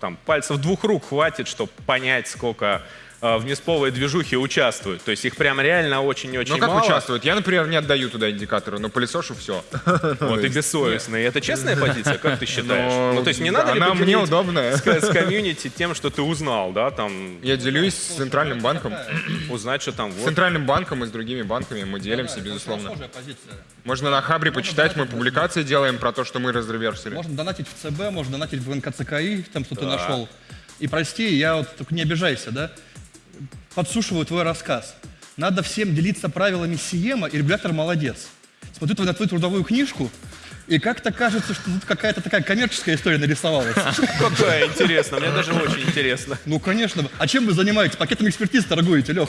[SPEAKER 6] там пальцев двух рук хватит, чтобы понять, сколько в МИСПовой движухе участвуют. То есть их прям реально очень и очень
[SPEAKER 7] Ну как
[SPEAKER 6] мало.
[SPEAKER 7] участвуют? Я, например, не отдаю туда индикаторы, но пылесошу все.
[SPEAKER 6] Вот и бессовестный. Это честная позиция, как ты считаешь?
[SPEAKER 7] Но
[SPEAKER 6] Ну, то есть не надо ли
[SPEAKER 7] она мне удобная.
[SPEAKER 6] с, комьюнити тем, что ты узнал, да, там,
[SPEAKER 7] Я делюсь с Центральным банком.
[SPEAKER 6] узнать, что там
[SPEAKER 7] С. Центральным банком и с другими банками мы делимся, безусловно.
[SPEAKER 4] Схожая позиция.
[SPEAKER 7] Можно на Хабре почитать, мы публикации делаем про то, что мы разреверсили.
[SPEAKER 4] Можно донатить в ЦБ, можно донатить в НКЦКИ, там, что ты нашел. И прости, я вот только не обижайся, да? Подсушиваю твой рассказ. Надо всем делиться правилами Сиема, и регулятор молодец. Смотрю на твою трудовую книжку, и как-то кажется, что тут какая-то такая коммерческая история нарисовалась.
[SPEAKER 6] Какая интересно, мне даже очень интересно.
[SPEAKER 4] Ну, конечно. А чем вы занимаетесь? Пакетом экспертиз торгуете, Лех?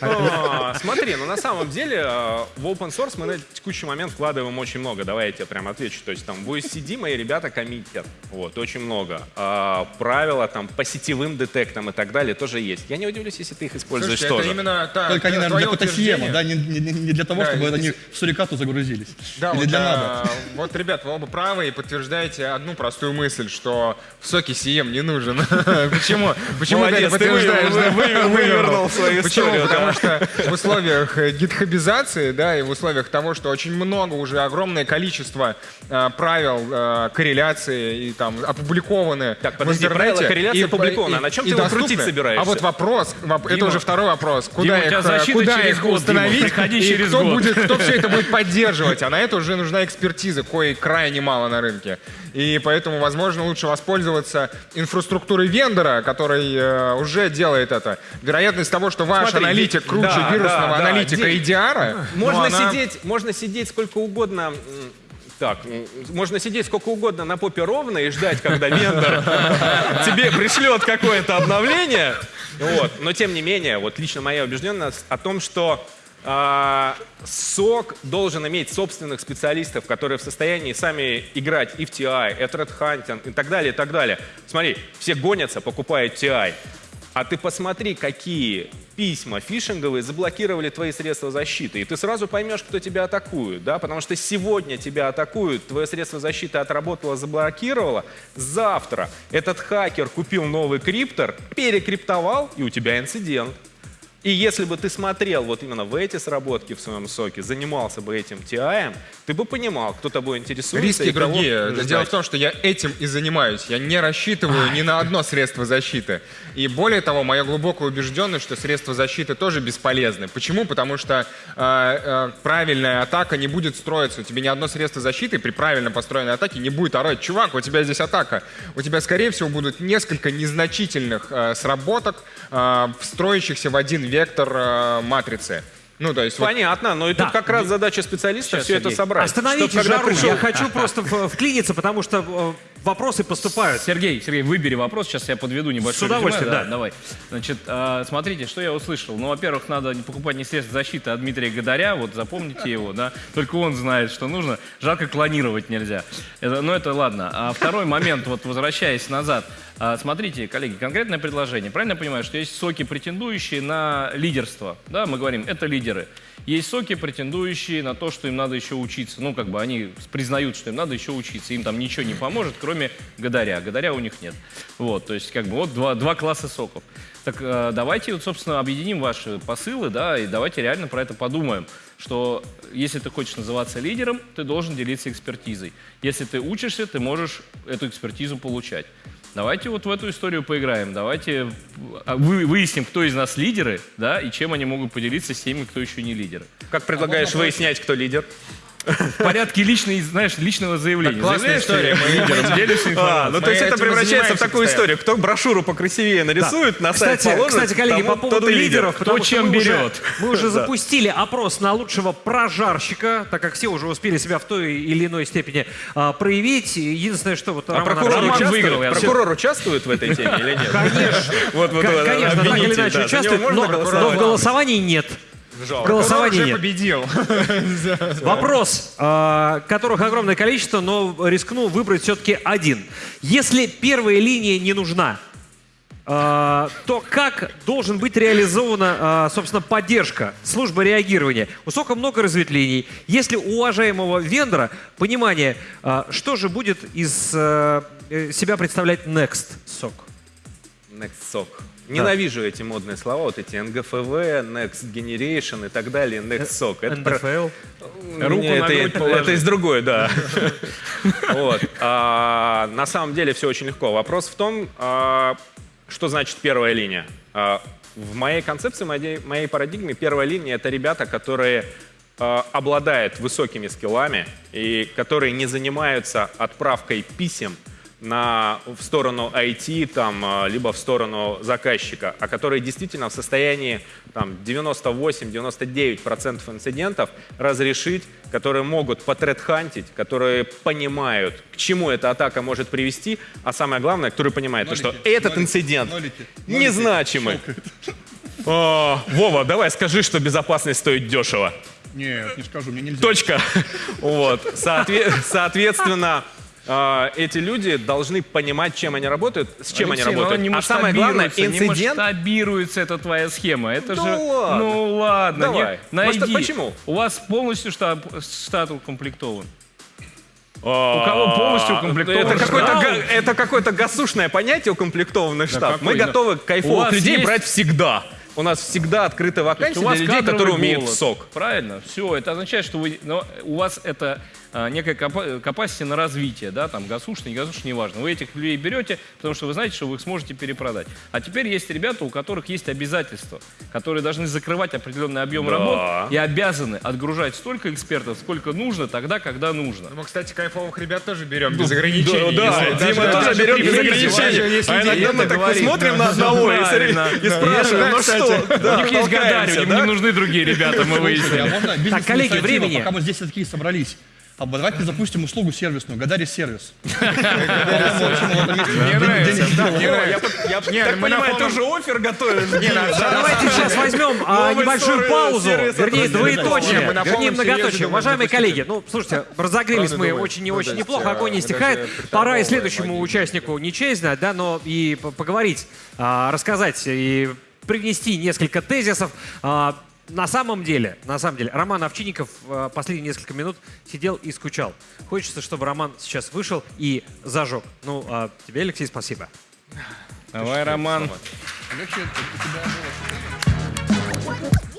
[SPEAKER 6] А, Смотри, ну на самом деле э, в open source мы на текущий момент вкладываем очень много. Давай я тебе прям отвечу. То есть там в OSCD мои ребята коммитят. Вот, очень много. А, Правила там по сетевым детектам и так далее тоже есть. Я не удивлюсь, если ты их используешь
[SPEAKER 7] Слушайте, это
[SPEAKER 6] тоже.
[SPEAKER 7] именно та,
[SPEAKER 4] Только они, наверное, для
[SPEAKER 7] твое
[SPEAKER 4] какого-то Сиема,
[SPEAKER 7] утверждение.
[SPEAKER 4] да? Не, не- не для того, чтобы
[SPEAKER 7] это-
[SPEAKER 4] они в сурикату загрузились.
[SPEAKER 7] Да,
[SPEAKER 4] Или для надо.
[SPEAKER 7] Вот, ребят, вы оба правы и подтверждаете одну простую мысль, что в соке CM не нужен. Почему? Почему ты подтверждаешь?
[SPEAKER 6] вы-
[SPEAKER 7] да?
[SPEAKER 6] вы- вывернул свою
[SPEAKER 7] Почему? Потому что в условиях э, гитхабизации, да, и в условиях того, что очень много уже огромное количество э, правил э, корреляции и там опубликованы
[SPEAKER 6] Так, подожди, правила корреляции опубликованы. А на чем ты его крутить собираешься?
[SPEAKER 7] А вот вопрос, воп- это уже второй вопрос. Куда их, установить и кто будет, кто все это будет поддерживать? А на это уже нужна экспертиза, кое крайне мало на рынке. И поэтому, возможно, лучше воспользоваться инфраструктурой вендора, который э, уже делает это. Вероятность того, что ваш
[SPEAKER 6] Смотри,
[SPEAKER 7] аналитик круче
[SPEAKER 6] да,
[SPEAKER 7] вирусного
[SPEAKER 6] да, да,
[SPEAKER 7] аналитика
[SPEAKER 6] Ди-
[SPEAKER 7] EDR,
[SPEAKER 6] Можно
[SPEAKER 7] ну, она-
[SPEAKER 6] сидеть, можно сидеть сколько угодно. Так, можно сидеть сколько угодно на попе ровно и ждать, когда вендор тебе пришлет какое-то обновление. Вот. Но тем не менее, вот лично моя убежденность о том, что сок должен иметь собственных специалистов, которые в состоянии сами играть и в TI, и в Threat Hunting и так далее, и так далее. Смотри, все гонятся, покупают TI. А ты посмотри, какие письма фишинговые заблокировали твои средства защиты. И ты сразу поймешь, кто тебя атакует. Да? Потому что сегодня тебя атакуют, твое средство защиты отработало, заблокировало. Завтра этот хакер купил новый криптор, перекриптовал, и у тебя инцидент. И если бы ты смотрел вот именно в эти сработки в своем соке, занимался бы этим TI, ты бы понимал, кто тобой интересуется.
[SPEAKER 7] Риски
[SPEAKER 6] и кого
[SPEAKER 7] другие.
[SPEAKER 6] ждать.
[SPEAKER 7] Дело в том, что я этим и занимаюсь. Я не рассчитываю ни на одно средство защиты. И более того, моя глубокая убежденность, что средства защиты тоже бесполезны. Почему? Потому что э, э, правильная атака не будет строиться. У тебя ни одно средство защиты при правильно построенной атаке не будет орать. Чувак, у тебя здесь атака. У тебя, скорее всего, будут несколько незначительных э, сработок, э, встроящихся в один вектор э, матрицы. Ну, то есть вот
[SPEAKER 6] Понятно, но и тут
[SPEAKER 2] Да.
[SPEAKER 6] как раз задача специалиста
[SPEAKER 2] Сейчас,
[SPEAKER 6] все это
[SPEAKER 2] Сергей.
[SPEAKER 6] собрать.
[SPEAKER 2] Остановите жару.
[SPEAKER 6] пришел-
[SPEAKER 2] Я хочу просто вклиниться, потому что э, вопросы поступают.
[SPEAKER 3] Сергей, Сергей, выбери вопрос, сейчас я подведу небольшое
[SPEAKER 2] С удовольствием,
[SPEAKER 3] резюме.
[SPEAKER 2] да.
[SPEAKER 3] Давай. Значит, а, смотрите, что я услышал. Ну, во-первых, надо не покупать не средства защиты, а Дмитрия Гадаря, вот запомните его, да. Только он знает, что нужно. Жалко, клонировать нельзя. Это, ну, это ладно. А второй момент, вот возвращаясь назад. А, смотрите, коллеги, конкретное предложение. Правильно я понимаю, что есть соки, претендующие на лидерство? Да, мы говорим, это лидеры. Есть соки, претендующие на то, что им надо еще учиться. Ну, как бы они признают, что им надо еще учиться. Им там ничего не поможет, кроме Гадаря. Гадаря у них нет. Вот, то есть, как бы, вот два, два класса соков. Так э, давайте, вот, собственно, объединим ваши посылы, да, и давайте реально про это подумаем, что если ты хочешь называться лидером, ты должен делиться экспертизой. Если ты учишься, ты можешь эту экспертизу получать. Давайте вот в эту историю поиграем. Давайте а, вы- выясним, кто из нас лидеры, да, и чем они могут поделиться с теми, кто еще не лидеры.
[SPEAKER 6] Как предлагаешь выяснять, кто лидер?
[SPEAKER 3] В порядке личной, знаешь, личного заявления.
[SPEAKER 7] классная
[SPEAKER 3] Заявляешь,
[SPEAKER 7] история, мы
[SPEAKER 3] лидером
[SPEAKER 6] А,
[SPEAKER 3] информацией.
[SPEAKER 6] ну то есть это превращается в такую историю. Кто брошюру покрасивее нарисует, на сайт
[SPEAKER 2] Кстати,
[SPEAKER 6] положит,
[SPEAKER 2] кстати, коллеги, по поводу лидеров,
[SPEAKER 3] Кто чем
[SPEAKER 2] мы уже-
[SPEAKER 3] берет.
[SPEAKER 2] мы уже запустили опрос на лучшего прожарщика, так как все уже успели себя в той или иной степени а, проявить. Единственное, что вот
[SPEAKER 6] А
[SPEAKER 2] Роман
[SPEAKER 6] прокурор
[SPEAKER 2] Роман
[SPEAKER 3] выиграл,
[SPEAKER 6] Прокурор участвует в этой теме или нет?
[SPEAKER 2] Конечно,
[SPEAKER 6] Вот, вот,
[SPEAKER 2] конечно, так или иначе участвует, но, в голосовании нет. В голосовании
[SPEAKER 7] Уже
[SPEAKER 2] нет.
[SPEAKER 7] победил.
[SPEAKER 2] Вопрос, а, которых огромное количество, но рискну выбрать все-таки один. Если первая линия не нужна, а, то как должен быть реализована, а, собственно, поддержка, служба реагирования? У СОКа много разветвлений. Если у уважаемого вендора понимание, что же будет из э, себя представлять Next СОК?
[SPEAKER 6] Next SOC. Ненавижу эти модные слова, вот эти NGFV, Next Generation и так далее, Next SOC. Это про-
[SPEAKER 2] НДФЛ?
[SPEAKER 3] Руку
[SPEAKER 6] Не,
[SPEAKER 3] на
[SPEAKER 6] это,
[SPEAKER 3] грудь
[SPEAKER 6] это из другой, да. Вот. А, На самом деле все очень легко. Вопрос в том, а, что значит первая линия. А, В моей концепции, моей моей парадигме первая линия — это ребята, которые а, обладают высокими скиллами и которые не занимаются отправкой писем на, в сторону IT, там, а, либо в сторону заказчика, а которые действительно в состоянии там, 98-99% инцидентов разрешить, которые могут потредхантить, которые понимают, к чему эта атака может привести, а самое главное, которые понимают, то, что
[SPEAKER 4] Нолики,
[SPEAKER 6] этот
[SPEAKER 4] нолики,
[SPEAKER 6] инцидент
[SPEAKER 4] нолики, нолики.
[SPEAKER 6] незначимый. А, Вова, давай скажи, что безопасность стоит дешево.
[SPEAKER 4] Нет, не скажу, мне нельзя.
[SPEAKER 6] Точка. Вот. Соотве- Соответственно, эти люди должны понимать, чем они работают, с чем
[SPEAKER 3] Алексей,
[SPEAKER 6] они
[SPEAKER 3] но
[SPEAKER 6] работают.
[SPEAKER 3] не
[SPEAKER 6] а самое главное,
[SPEAKER 3] масштабируется, Не
[SPEAKER 6] инцидент...
[SPEAKER 3] масштабируется эта твоя схема. Это
[SPEAKER 6] Да
[SPEAKER 3] же...
[SPEAKER 6] ладно.
[SPEAKER 3] Ну ладно.
[SPEAKER 6] Давай.
[SPEAKER 3] не- найди.
[SPEAKER 6] Почему?
[SPEAKER 3] У вас полностью штат, штат укомплектован. У кого полностью укомплектован
[SPEAKER 6] Это какое-то, га- это какое-то госушное понятие укомплектованный штат. Мы готовы кайфовых людей брать всегда. У нас всегда
[SPEAKER 3] у вас
[SPEAKER 6] для людей, которые умеют в сок.
[SPEAKER 3] Правильно, все. Это означает, что вы, но у вас это а, некая капасити на развитие, да, там гасушный, не гасушный, неважно. Вы этих людей берете, потому что вы знаете, что вы их сможете перепродать. А теперь есть ребята, у которых есть обязательства, которые должны закрывать определенный объем
[SPEAKER 6] Да.
[SPEAKER 3] работ и обязаны отгружать столько экспертов, сколько нужно, тогда, когда нужно.
[SPEAKER 7] Мы, кстати, кайфовых ребят тоже берем без ограничений.
[SPEAKER 6] Да, да, Дима
[SPEAKER 7] даже-
[SPEAKER 6] тоже
[SPEAKER 7] при
[SPEAKER 6] без ограничений. А иногда мы так
[SPEAKER 3] говорит,
[SPEAKER 6] посмотрим на одного и спрашиваем, ну что? Да,
[SPEAKER 3] у них есть гадарь, им не нужны другие ребята, мы
[SPEAKER 4] а
[SPEAKER 3] выяснили.
[SPEAKER 4] можно бизнес
[SPEAKER 2] коллеги, времени.
[SPEAKER 4] Пока мы здесь все такие собрались. А давайте запустим услугу сервисную. Гадари сервис.
[SPEAKER 6] Я
[SPEAKER 7] Не, на
[SPEAKER 6] понимаю, ты уже офер готовишь.
[SPEAKER 2] Давайте сейчас возьмем а, небольшую паузу, вернее, двоеточие,
[SPEAKER 7] Не, мы на
[SPEAKER 2] вернее, многоточие. Уважаемые коллеги, ну, слушайте, разогрелись мы очень и
[SPEAKER 7] Ну,
[SPEAKER 2] очень неплохо, огонь не стихает. Пора и следующему участнику не честь знать, да, но и поговорить, а, рассказать и привнести несколько тезисов. На самом деле, на самом деле, Роман Овчинников а, последние несколько минут сидел и скучал. Хочется, чтобы Роман сейчас вышел и зажег. Ну, а тебе, Алексей, спасибо.
[SPEAKER 3] Давай, Роман.
[SPEAKER 4] Легче у тебя было.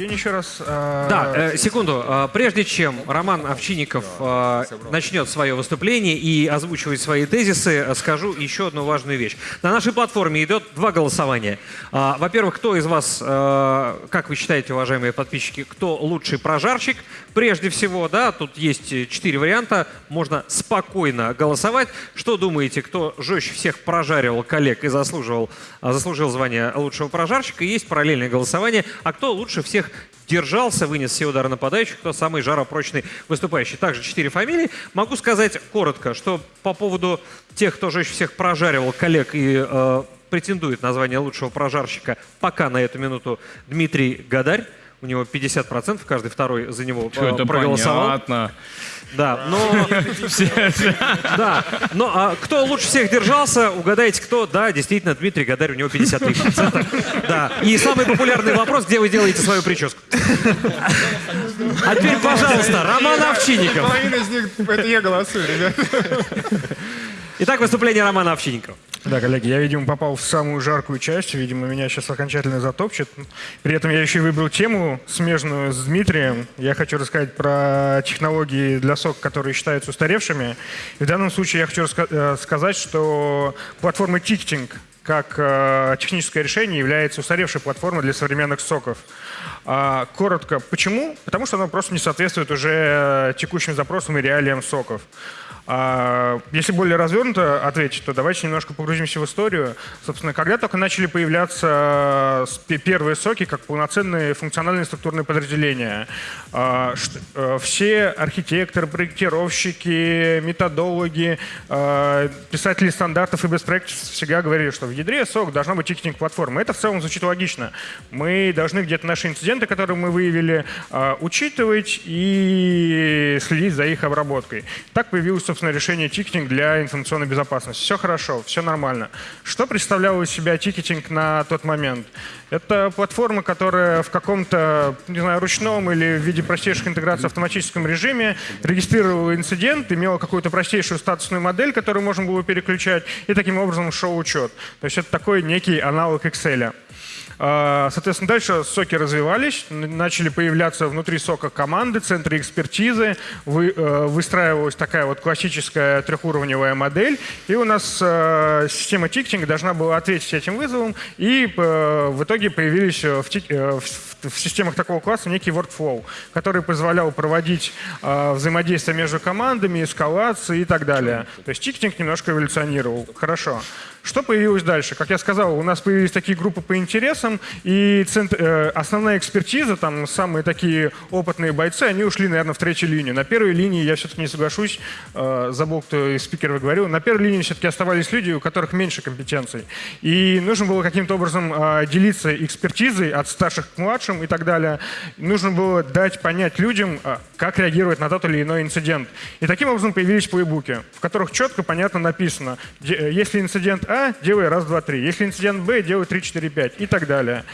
[SPEAKER 8] День еще раз. а,
[SPEAKER 2] Да, э, секунду. Э, Прежде чем Роман Овчинников э, начнет свое выступление и озвучивать свои тезисы, э, скажу еще одну важную вещь. На нашей платформе идет два голосования. Во-первых, кто из вас, э, как вы считаете, уважаемые подписчики, кто лучший прожарщик? Прежде всего, да, тут есть э, четыре варианта. Можно спокойно голосовать. Что думаете, кто жестче всех прожаривал коллег и заслуживал, а, заслужил звание лучшего прожарщика? Есть параллельное голосование. А кто лучше всех держался, вынес все удары нападающих, кто самый жаропрочный выступающий. Также четыре фамилии. Могу сказать коротко, что по поводу тех, кто жестче всех прожаривал коллег и э, претендует на звание лучшего прожарщика, пока на эту минуту Дмитрий Гадарь. У него 50%, каждый второй за него
[SPEAKER 3] Что
[SPEAKER 2] э,
[SPEAKER 3] это
[SPEAKER 2] проголосовал.
[SPEAKER 3] понятно.
[SPEAKER 2] Да, но... Да, но а кто лучше всех держался, угадайте, кто? Да, действительно, Дмитрий Гадарь, у него 53%. Да, и самый популярный вопрос, где вы делаете свою прическу? А теперь, пожалуйста, Роман Овчинников.
[SPEAKER 7] Половина из них, это я голосую, ребят.
[SPEAKER 2] Итак, выступление Романа Овчинникова.
[SPEAKER 8] Да, коллеги, я, видимо, попал в самую жаркую часть. Видимо, меня сейчас окончательно затопчет. При этом я еще выбрал тему, смежную с Дмитрием. Я хочу рассказать про технологии для сок, которые считаются устаревшими. И в данном случае я хочу э, сказать, что платформа Ticketing, как э, техническое решение является устаревшей платформой для современных соков. А, коротко, почему? Потому что оно просто не соответствует уже текущим запросам и реалиям соков. А, Если более развернуто ответить, то давайте немножко погрузимся в историю. Собственно, когда только начали появляться э, первые соки как полноценные функциональные структурные подразделения, а, э, все архитекторы, проектировщики, методологи, э, писатели стандартов и practices всегда говорили, что в ядре сок должна быть тикетинг-платформа. Это в целом звучит логично. Мы должны где-то наши инциденты, которые мы выявили, учитывать и следить за их обработкой. Так появилось, собственно, решение тикетинг для информационной безопасности. Все хорошо, все нормально. Что представлял из себя тикетинг на тот момент? Это платформа, которая в каком-то, не знаю, ручном или в виде простейших интеграций в автоматическом режиме регистрировала инцидент, имела какую-то простейшую статусную модель, которую можно было переключать, и таким образом шел учет. То есть это такой некий аналог Excel. А, Соответственно, дальше соки развивались, начали появляться внутри сока команды, центры экспертизы, э, выстраивалась такая вот классическая трехуровневая модель, и у нас э, система тикетинга должна была ответить этим вызовам, и э, в итоге появились в, системах такого класса некий workflow, который позволял проводить взаимодействие между командами, эскалации и так далее. То есть тикетинг немножко эволюционировал. Хорошо. Что появилось дальше? Как я сказал, у нас появились такие группы по интересам, и цент- э, основная экспертиза, там самые такие опытные бойцы, они ушли, наверное, в третью линию. На первой линии, я все-таки не соглашусь, э, забыл, кто из спикеров говорил, на первой линии все-таки оставались люди, у которых меньше компетенций. И нужно было каким-то образом э, делиться экспертизой от старших к младшим и так далее. Нужно было дать понять людям, э, как реагировать на тот или иной инцидент. И таким образом появились плейбуки, в которых четко, понятно написано, э, если инцидент А, делай раз, два, три. Если инцидент Б, делай три, четыре, пять и так далее.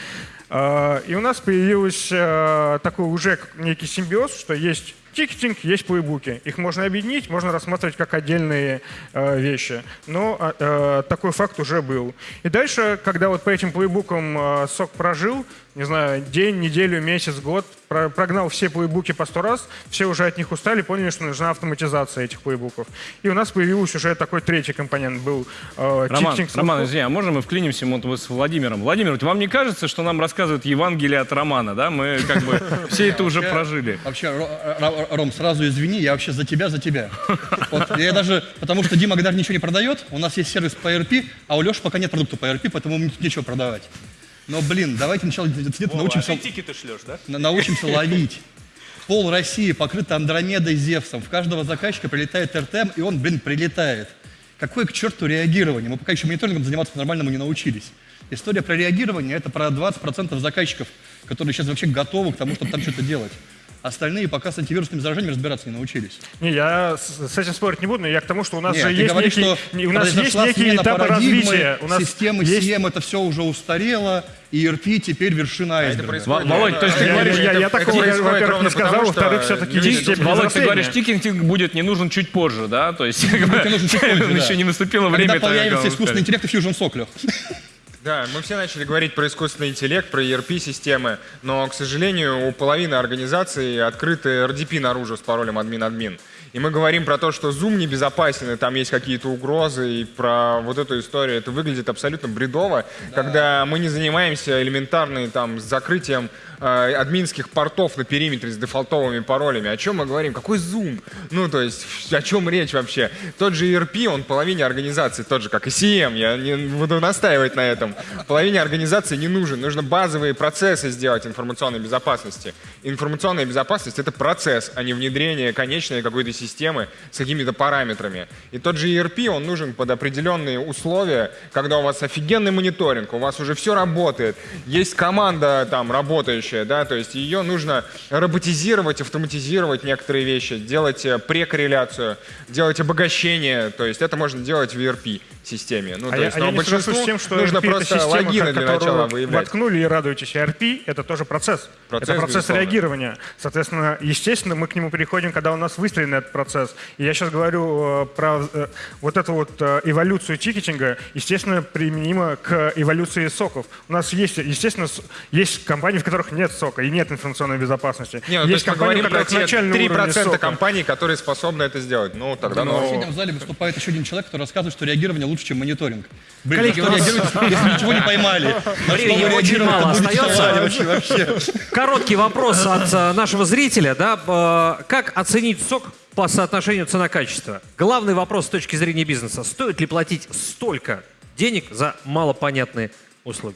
[SPEAKER 8] А, И у нас появился такой уже некий симбиоз, что есть тикетинг, есть плейбуки. Их можно объединить, можно рассматривать как отдельные э, вещи. Но а, такой факт уже был. И дальше, когда вот по этим плейбукам сок прожил, не знаю, день, неделю, месяц, год, про- прогнал все плейбуки по сто раз, все уже от них устали, поняли, что нужна автоматизация этих плейбуков. И у нас появился уже такой третий компонент, был э,
[SPEAKER 3] Роман. Роман, извини, а можно мы вклинимся вот с Владимиром? Владимир, вот вам не кажется, что нам рассказывают Евангелие от Романа, да? Мы как бы все это уже прожили.
[SPEAKER 4] Вообще, Ро- Ро- Ром, сразу извини, я вообще за тебя, за тебя. Я даже, потому что Дима Гдар ничего не продает, у нас есть сервис по ERP, а у Леши пока нет продукта по ERP, поэтому мне тут нечего продавать. Но, блин, давайте сначала где-то научимся,
[SPEAKER 6] а ты шлешь, да?
[SPEAKER 4] на- научимся ловить. Пол России покрыто Андромедой Зевсом. В каждого заказчика прилетает РТМ, и он, блин, прилетает. Какое к черту реагирование? Мы пока еще мониторингом заниматься по-нормальному не научились. История про реагирование – это про 20% заказчиков, которые сейчас вообще готовы к тому, чтобы там что-то делать. Остальные пока с антивирусными заражениями разбираться не научились.
[SPEAKER 8] Не, я с, с этим спорить не буду, но я к тому, что у нас
[SPEAKER 4] Нет,
[SPEAKER 8] же есть
[SPEAKER 4] говоришь,
[SPEAKER 8] некий,
[SPEAKER 4] что
[SPEAKER 8] у нас есть некие этапы развития. У нас
[SPEAKER 4] системы
[SPEAKER 8] есть...
[SPEAKER 4] CM, это все уже устарело, и ERP теперь вершина айсберга.
[SPEAKER 7] происходит-
[SPEAKER 3] Володь, то есть ты
[SPEAKER 8] Я,
[SPEAKER 3] говоришь,
[SPEAKER 8] я- я
[SPEAKER 7] это
[SPEAKER 8] такого, во-первых, не сказал, во-вторых, все-таки есть
[SPEAKER 3] Володь, ты говоришь, тикетинг будет не нужен чуть позже, да? То есть как бы,
[SPEAKER 4] нужен чуть позже, да.
[SPEAKER 3] еще не наступило время.
[SPEAKER 4] Когда появится искусственный интеллект и Fusion Лёх.
[SPEAKER 7] Да, мы все начали говорить про искусственный интеллект, про ERP-системы, но, к сожалению, у половины организаций открыты RDP наружу с паролем админ-админ. И мы говорим про то, что Zoom небезопасен, и там есть какие-то угрозы, и про вот эту историю. Это выглядит абсолютно бредово, когда мы не занимаемся элементарным там закрытием админских портов на периметре с дефолтовыми паролями. О чем мы говорим? Какой Zoom? Ну, то есть, о чем речь вообще? Тот же ERP, он половине организации, тот же, как и CM, я не буду настаивать на этом. Половине организации не нужен. Нужно базовые процессы сделать информационной безопасности. Информационная безопасность — это процесс, а не внедрение конечной какой-то системы с какими-то параметрами. И тот же ERP, он нужен под определенные условия, когда у вас офигенный мониторинг, у вас уже все работает, есть команда там работающая, да, то есть ее нужно роботизировать, автоматизировать некоторые вещи, делать э, прекорреляцию, делать обогащение, то есть это можно делать в ERP-системе. Ну,
[SPEAKER 8] А
[SPEAKER 7] то
[SPEAKER 8] я,
[SPEAKER 7] есть,
[SPEAKER 8] а
[SPEAKER 7] но
[SPEAKER 8] не соглашусь
[SPEAKER 7] большинству
[SPEAKER 8] с тем, что
[SPEAKER 7] нужно
[SPEAKER 8] ERP это
[SPEAKER 7] просто
[SPEAKER 8] система,
[SPEAKER 7] логины для начала
[SPEAKER 8] вы
[SPEAKER 7] выявлять.
[SPEAKER 8] воткнули и радуетесь. ERP — это тоже процесс.
[SPEAKER 7] Процесс,
[SPEAKER 8] это процесс
[SPEAKER 7] безусловно.
[SPEAKER 8] реагирования. Соответственно, естественно, мы к нему переходим, когда у нас выстроен этот процесс. И я сейчас говорю э, про э, вот эту вот э, эволюцию тикетинга, естественно, применимо к эволюции соков. У нас есть, естественно, есть компании, в которых нет сока и нет информационной безопасности.
[SPEAKER 7] Не, ну, то
[SPEAKER 8] есть
[SPEAKER 7] есть мы
[SPEAKER 8] компании, у
[SPEAKER 7] говорим про те
[SPEAKER 8] начальный уровень
[SPEAKER 7] 3%
[SPEAKER 8] сока.
[SPEAKER 7] компаний, которые способны это сделать. Ну, тогда
[SPEAKER 4] В
[SPEAKER 7] ну,
[SPEAKER 4] соседнем зале выступает еще один человек, который рассказывает, что реагирование лучше, чем мониторинг. Блин,
[SPEAKER 2] Коллеги,
[SPEAKER 4] что реагируете, если ничего не поймали?
[SPEAKER 2] Времени очень мало остается. Короткий вопрос от э, нашего зрителя. Да? Э, Как оценить сок по соотношению цена-качество? Главный вопрос с точки зрения бизнеса. Стоит ли платить столько денег за малопонятные услуги?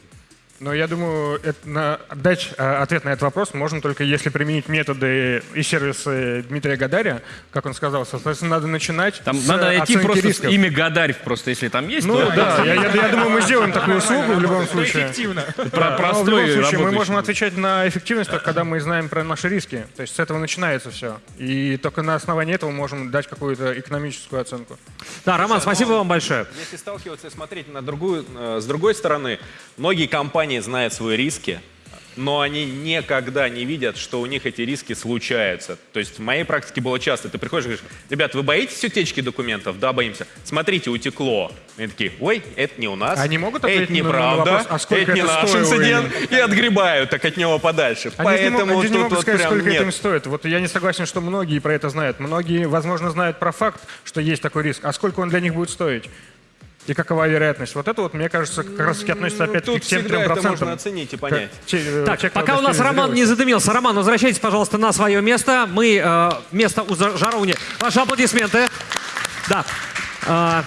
[SPEAKER 8] Но я думаю, это на- дать э, ответ на этот вопрос можно только если применить методы и сервисы Дмитрия Гадаря, как он сказал. Соответственно, надо начинать
[SPEAKER 3] Там
[SPEAKER 8] с
[SPEAKER 3] надо найти
[SPEAKER 8] оценки
[SPEAKER 3] просто
[SPEAKER 8] рисков.
[SPEAKER 3] имя Гадарь, просто если там есть.
[SPEAKER 8] Ну
[SPEAKER 3] то-
[SPEAKER 8] да, я, я- я думаю, мы сделаем такую услугу в любом случае.
[SPEAKER 7] эффективно.
[SPEAKER 3] Про-
[SPEAKER 8] в
[SPEAKER 3] простой
[SPEAKER 8] любом случае мы можем отвечать на эффективность, только когда мы знаем про наши риски. То есть с этого начинается все. И только на основании этого можем дать какую-то экономическую оценку.
[SPEAKER 2] Да, Роман, спасибо вам большое.
[SPEAKER 6] Если сталкиваться и смотреть на другую, э, с другой стороны, многие компании знают свои риски, но они никогда не видят, что у них эти риски случаются. То есть в моей практике было часто. Ты приходишь и говоришь, ребят, вы боитесь утечки документов? Да, боимся. Смотрите, утекло. И они такие, ой, это не у нас.
[SPEAKER 8] Они могут
[SPEAKER 6] это неправда,
[SPEAKER 8] вопрос, а сколько
[SPEAKER 6] это не
[SPEAKER 8] это
[SPEAKER 6] наш
[SPEAKER 8] стоило
[SPEAKER 6] инцидент. И отгребают так от него подальше.
[SPEAKER 8] Они же не могут-
[SPEAKER 6] Поэтому
[SPEAKER 8] же не
[SPEAKER 6] тут
[SPEAKER 8] могут
[SPEAKER 6] вот
[SPEAKER 8] сказать, сколько это
[SPEAKER 6] нет.
[SPEAKER 8] им стоит. Вот я не согласен, что многие про это знают. Многие, возможно, знают про факт, что есть такой риск. А сколько он для них будет стоить? И какова вероятность? Вот это вот, мне кажется, как раз таки относится
[SPEAKER 6] Ну,
[SPEAKER 8] опять-таки
[SPEAKER 6] тут
[SPEAKER 8] к тем
[SPEAKER 6] всегда
[SPEAKER 8] трем
[SPEAKER 6] это
[SPEAKER 8] процентам.
[SPEAKER 6] можно оценить и понять.
[SPEAKER 8] Те- э,
[SPEAKER 2] Так,
[SPEAKER 8] кто
[SPEAKER 2] пока у нас Роман не задымился. Роман, возвращайтесь, пожалуйста, на свое место. Мы э, место у Жаровни. Ваши аплодисменты. Да.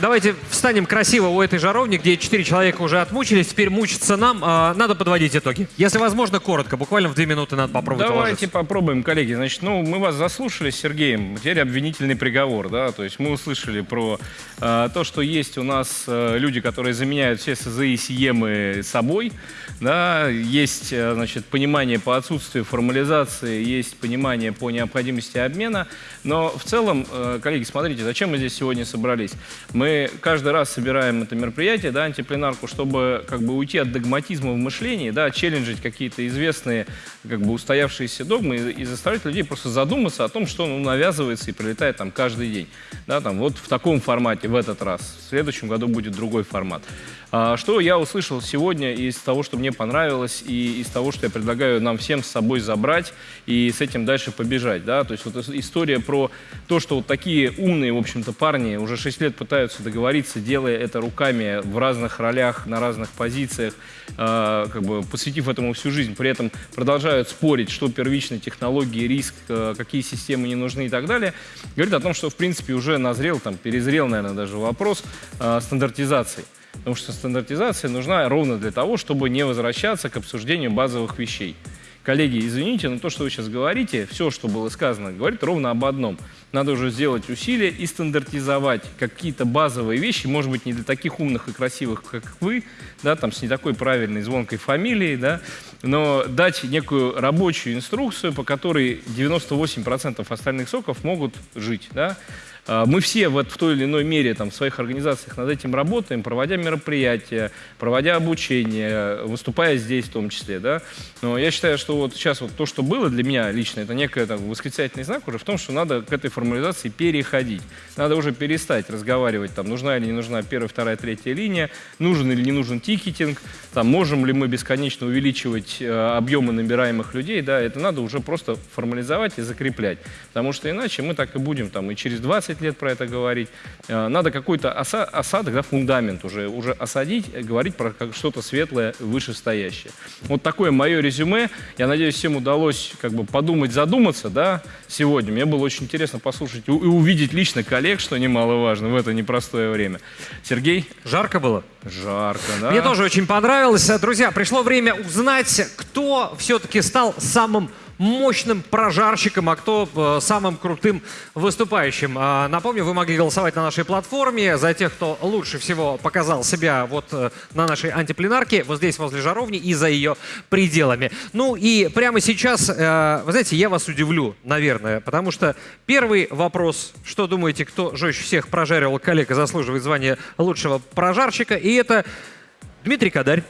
[SPEAKER 2] Давайте встанем красиво у этой жаровни, где четыре человека уже отмучились. Теперь мучиться нам. А, надо подводить итоги. Если возможно, коротко. Буквально в две минуты надо попробовать
[SPEAKER 3] Давайте
[SPEAKER 2] уложиться.
[SPEAKER 3] попробуем, коллеги. Значит, ну, мы вас заслушали с Сергеем. Теперь обвинительный приговор, да. То есть мы услышали про э, то, что есть у нас э, люди, которые заменяют все СЗИ и СИЕМы собой. Да, есть, э, значит, понимание по отсутствию формализации, есть понимание по необходимости обмена. Но в целом, э, коллеги, смотрите, зачем мы здесь сегодня собрались? Мы каждый раз собираем это мероприятие, да, антипленарку, чтобы как бы уйти от догматизма в мышлении, да, челленджить какие-то известные, как бы устоявшиеся догмы и, и заставлять людей просто задуматься о том, что ну, навязывается и прилетает там каждый день. Да, там, вот в таком формате в этот раз. В следующем году будет другой формат. А, что я услышал сегодня из того, что мне понравилось, и из того, что я предлагаю нам всем с собой забрать и с этим дальше побежать. Да? То есть вот ис- история про то, что вот такие умные, в общем-то, парни уже 6 лет пытаются договориться, делая это руками в разных ролях, на разных позициях, а, как бы посвятив этому всю жизнь, при этом продолжают спорить, что первичные технологии, риск, а, какие системы не нужны и так далее, говорит о том, что, в принципе, уже назрел, там, перезрел, наверное, даже вопрос а, стандартизации. Потому что стандартизация нужна ровно для того, чтобы не возвращаться к обсуждению базовых вещей. Коллеги, извините, но то, что вы сейчас говорите, все, что было сказано, говорит ровно об одном. Надо уже сделать усилия и стандартизовать какие-то базовые вещи, может быть, не для таких умных и красивых, как вы, да, там, с не такой правильной звонкой фамилией, да, но дать некую рабочую инструкцию, по которой 98% остальных соков могут жить, да. А, Мы все вот в той или иной мере там, в своих организациях над этим работаем, проводя мероприятия, проводя обучение, выступая здесь в том числе. Да? Но я считаю, что вот сейчас вот то, что было для меня лично, это некий там, восклицательный знак уже в том, что надо к этой формализации переходить. Надо уже перестать разговаривать, там, нужна или не нужна первая, вторая, третья линия, нужен или не нужен тикетинг, там, можем ли мы бесконечно увеличивать э, объемы набираемых людей. Да? Это надо уже просто формализовать и закреплять. Потому что иначе мы так и будем там, и через 20 лет про это говорить. Э, Надо какой-то оса- осадок, да, фундамент уже, уже осадить, э, говорить про что-то светлое, вышестоящее. Вот такое мое резюме. Я надеюсь, всем удалось как бы подумать, задуматься да, сегодня. Мне было очень интересно послушать и увидеть лично коллег, что немаловажно в это непростое время. Сергей?
[SPEAKER 2] Жарко было?
[SPEAKER 3] Жарко, да?
[SPEAKER 2] Мне тоже очень понравилось. Друзья, пришло время узнать, кто все-таки стал самым мощным прожарщиком, а кто э, самым крутым выступающим. А, напомню, вы могли голосовать на нашей платформе за тех, кто лучше всего показал себя вот э, на нашей антипленарке, вот здесь возле жаровни и за ее пределами. Ну и прямо сейчас, э, вы знаете, я вас удивлю, наверное, потому что первый вопрос, что думаете, кто жестче всех прожаривал коллег и заслуживает звания лучшего прожарщика, и это Дмитрий Кадарь.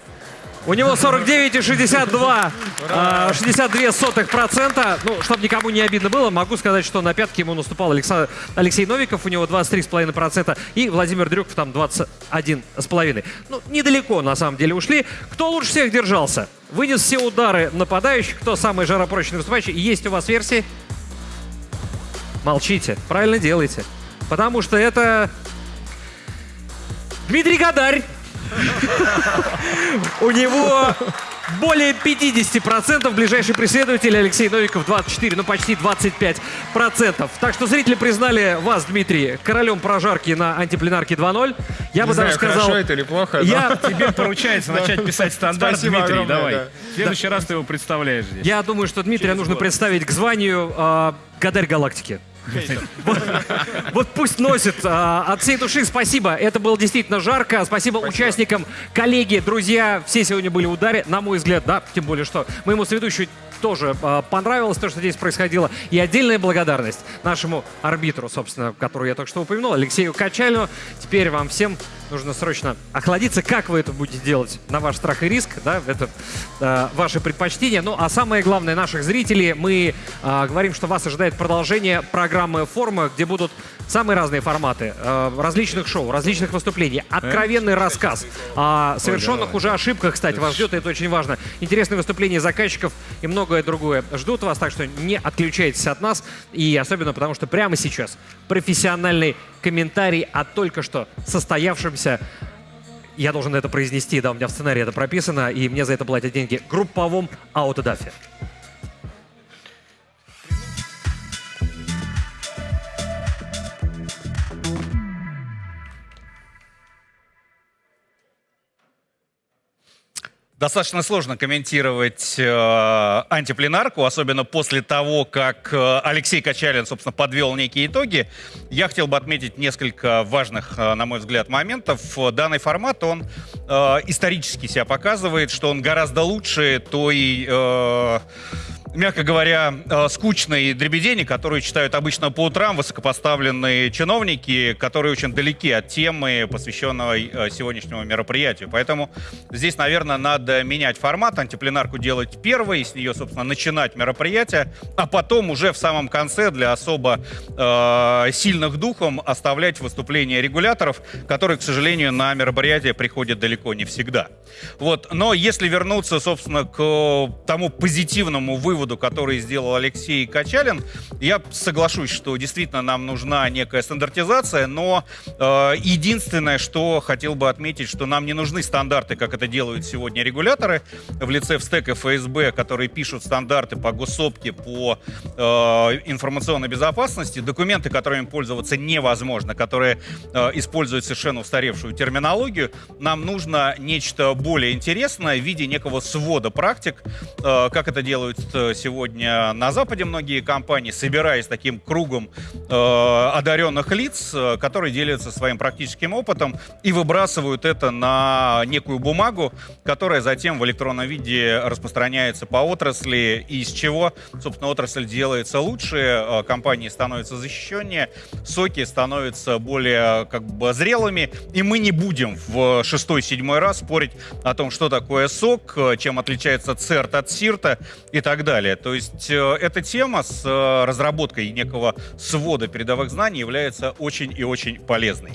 [SPEAKER 2] У него 49,62 а, 62 сотых процента. Ну, чтобы никому не обидно было, могу сказать, что на пятке ему наступал Алекса- Алексей Новиков, у него 23,5 процента, и Владимир Дрюков там 21,5. Ну, недалеко на самом деле ушли. Кто лучше всех держался? вынес все удары нападающих. Кто самый жаропрочный выступающий? Есть у вас версии? Молчите. Правильно делаете. Потому что это Дмитрий Гадарь. У него более 50%, ближайший преследователь Алексей Новиков 24, ну почти 25%. Так что зрители признали вас, Дмитрий, королем прожарки на антипленарке 2.0. Я бы
[SPEAKER 7] Не знаю,
[SPEAKER 2] даже сказал...
[SPEAKER 7] хорошо это или плохо. но-
[SPEAKER 2] Я,
[SPEAKER 3] Тебе поручается начать писать стандарт,
[SPEAKER 7] Спасибо
[SPEAKER 3] Дмитрий,
[SPEAKER 7] огромное,
[SPEAKER 3] давай.
[SPEAKER 7] да.
[SPEAKER 3] В следующий раз ты его представляешь здесь.
[SPEAKER 2] я думаю, что Дмитрия
[SPEAKER 3] Через
[SPEAKER 2] нужно
[SPEAKER 3] год.
[SPEAKER 2] представить к званию э, Гадарь Галактики. Вот, пусть носит. а, От всей души спасибо. Это было действительно жарко. Спасибо, участникам, коллеги, друзья. Все сегодня были в ударе, на мой взгляд, да. Тем более, что моему соведущему тоже а, понравилось то, что здесь происходило. И отдельная благодарность нашему арбитру, собственно, которого я только что упомянул, Алексею Качалину. Теперь вам всем нужно срочно охладиться. Как вы это будете делать на ваш страх и риск, да, это э, ваши предпочтения. Ну, а самое главное, наших зрителей, мы э, говорим, что вас ожидает продолжение программы «Форма», где будут самые разные форматы э, различных шоу, различных выступлений, откровенный рассказ о совершенных уже ошибках, кстати, вас ждет, и это очень важно. Интересные выступления заказчиков и многое другое ждут вас, так что не отключайтесь от нас, и особенно потому, что прямо сейчас профессиональный комментарий о только что состоявшемся. Я должен это произнести, да, у меня в сценарии это прописано, и мне за это платят деньги, групповом аутодафе.
[SPEAKER 9] Достаточно сложно комментировать э, антипленарку, особенно после того, как э, Алексей Качалин, собственно, подвел некие итоги. Я хотел бы отметить несколько важных, э, на мой взгляд, моментов. Данный формат, он э, исторически себя показывает, что он гораздо лучше той... э, мягко говоря, э, скучной дребедени, которую читают обычно по утрам высокопоставленные чиновники, которые очень далеки от темы, посвященной э, сегодняшнему мероприятию. Поэтому здесь, наверное, надо менять формат, антипленарку делать первой, с нее, собственно, начинать мероприятие, а потом уже в самом конце для особо э, сильных духом оставлять выступления регуляторов, которые, к сожалению, на мероприятие приходят далеко не всегда. Вот. Но если вернуться, собственно, к тому позитивному выводу, который сделал Алексей Качалин, я соглашусь, что действительно нам нужна некая стандартизация, но э, единственное, что хотел бы отметить, что нам не нужны стандарты, как это делают сегодня регуляторы в лице ВСТЭК и ФСБ, которые пишут стандарты по госсопке, по э, информационной безопасности, документы, которыми пользоваться невозможно, которые э, используют совершенно устаревшую терминологию. Нам нужно нечто более интересное в виде некого свода практик, э, как это делают э, сегодня на Западе многие компании, собираясь таким кругом э, одаренных лиц, э, которые делятся своим практическим опытом и выбрасывают это на некую бумагу, которая затем в электронном виде распространяется по отрасли, и из чего, собственно, отрасль делается лучше, э, компании становятся защищеннее, соки становятся более как бы зрелыми, и мы не будем в шестой-седьмой раз спорить о том, что такое сок, э, чем отличается церт от сирта и так далее. То есть э, эта тема с э, разработкой некого свода передовых знаний является очень и очень полезной.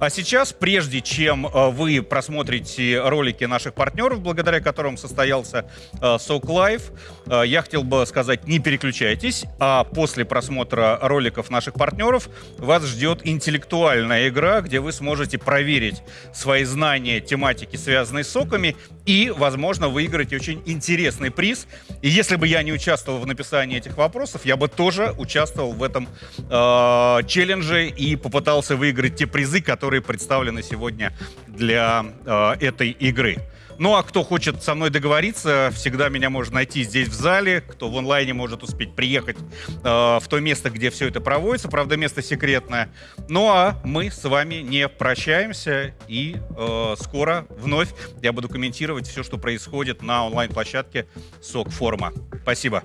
[SPEAKER 9] А сейчас, прежде чем э, вы просмотрите ролики наших партнеров, благодаря которым состоялся Сок Лайв, э, я хотел бы сказать, не переключайтесь, а после просмотра роликов наших партнеров вас ждет интеллектуальная игра, где вы сможете проверить свои знания тематики, связанной с соками, и, возможно, выиграть очень интересный приз. И если бы я не участвовал в написании этих вопросов, я бы тоже участвовал в этом э, челлендже и попытался выиграть те призы, которые представлены сегодня для э, этой игры. Ну а кто хочет со мной договориться, всегда меня может найти здесь в зале. Кто в онлайне может успеть приехать э, в то место, где все это проводится. Правда, место секретное. Ну а мы с вами не прощаемся. И э, скоро вновь я буду комментировать все, что происходит на онлайн-площадке СОК Форма. Спасибо.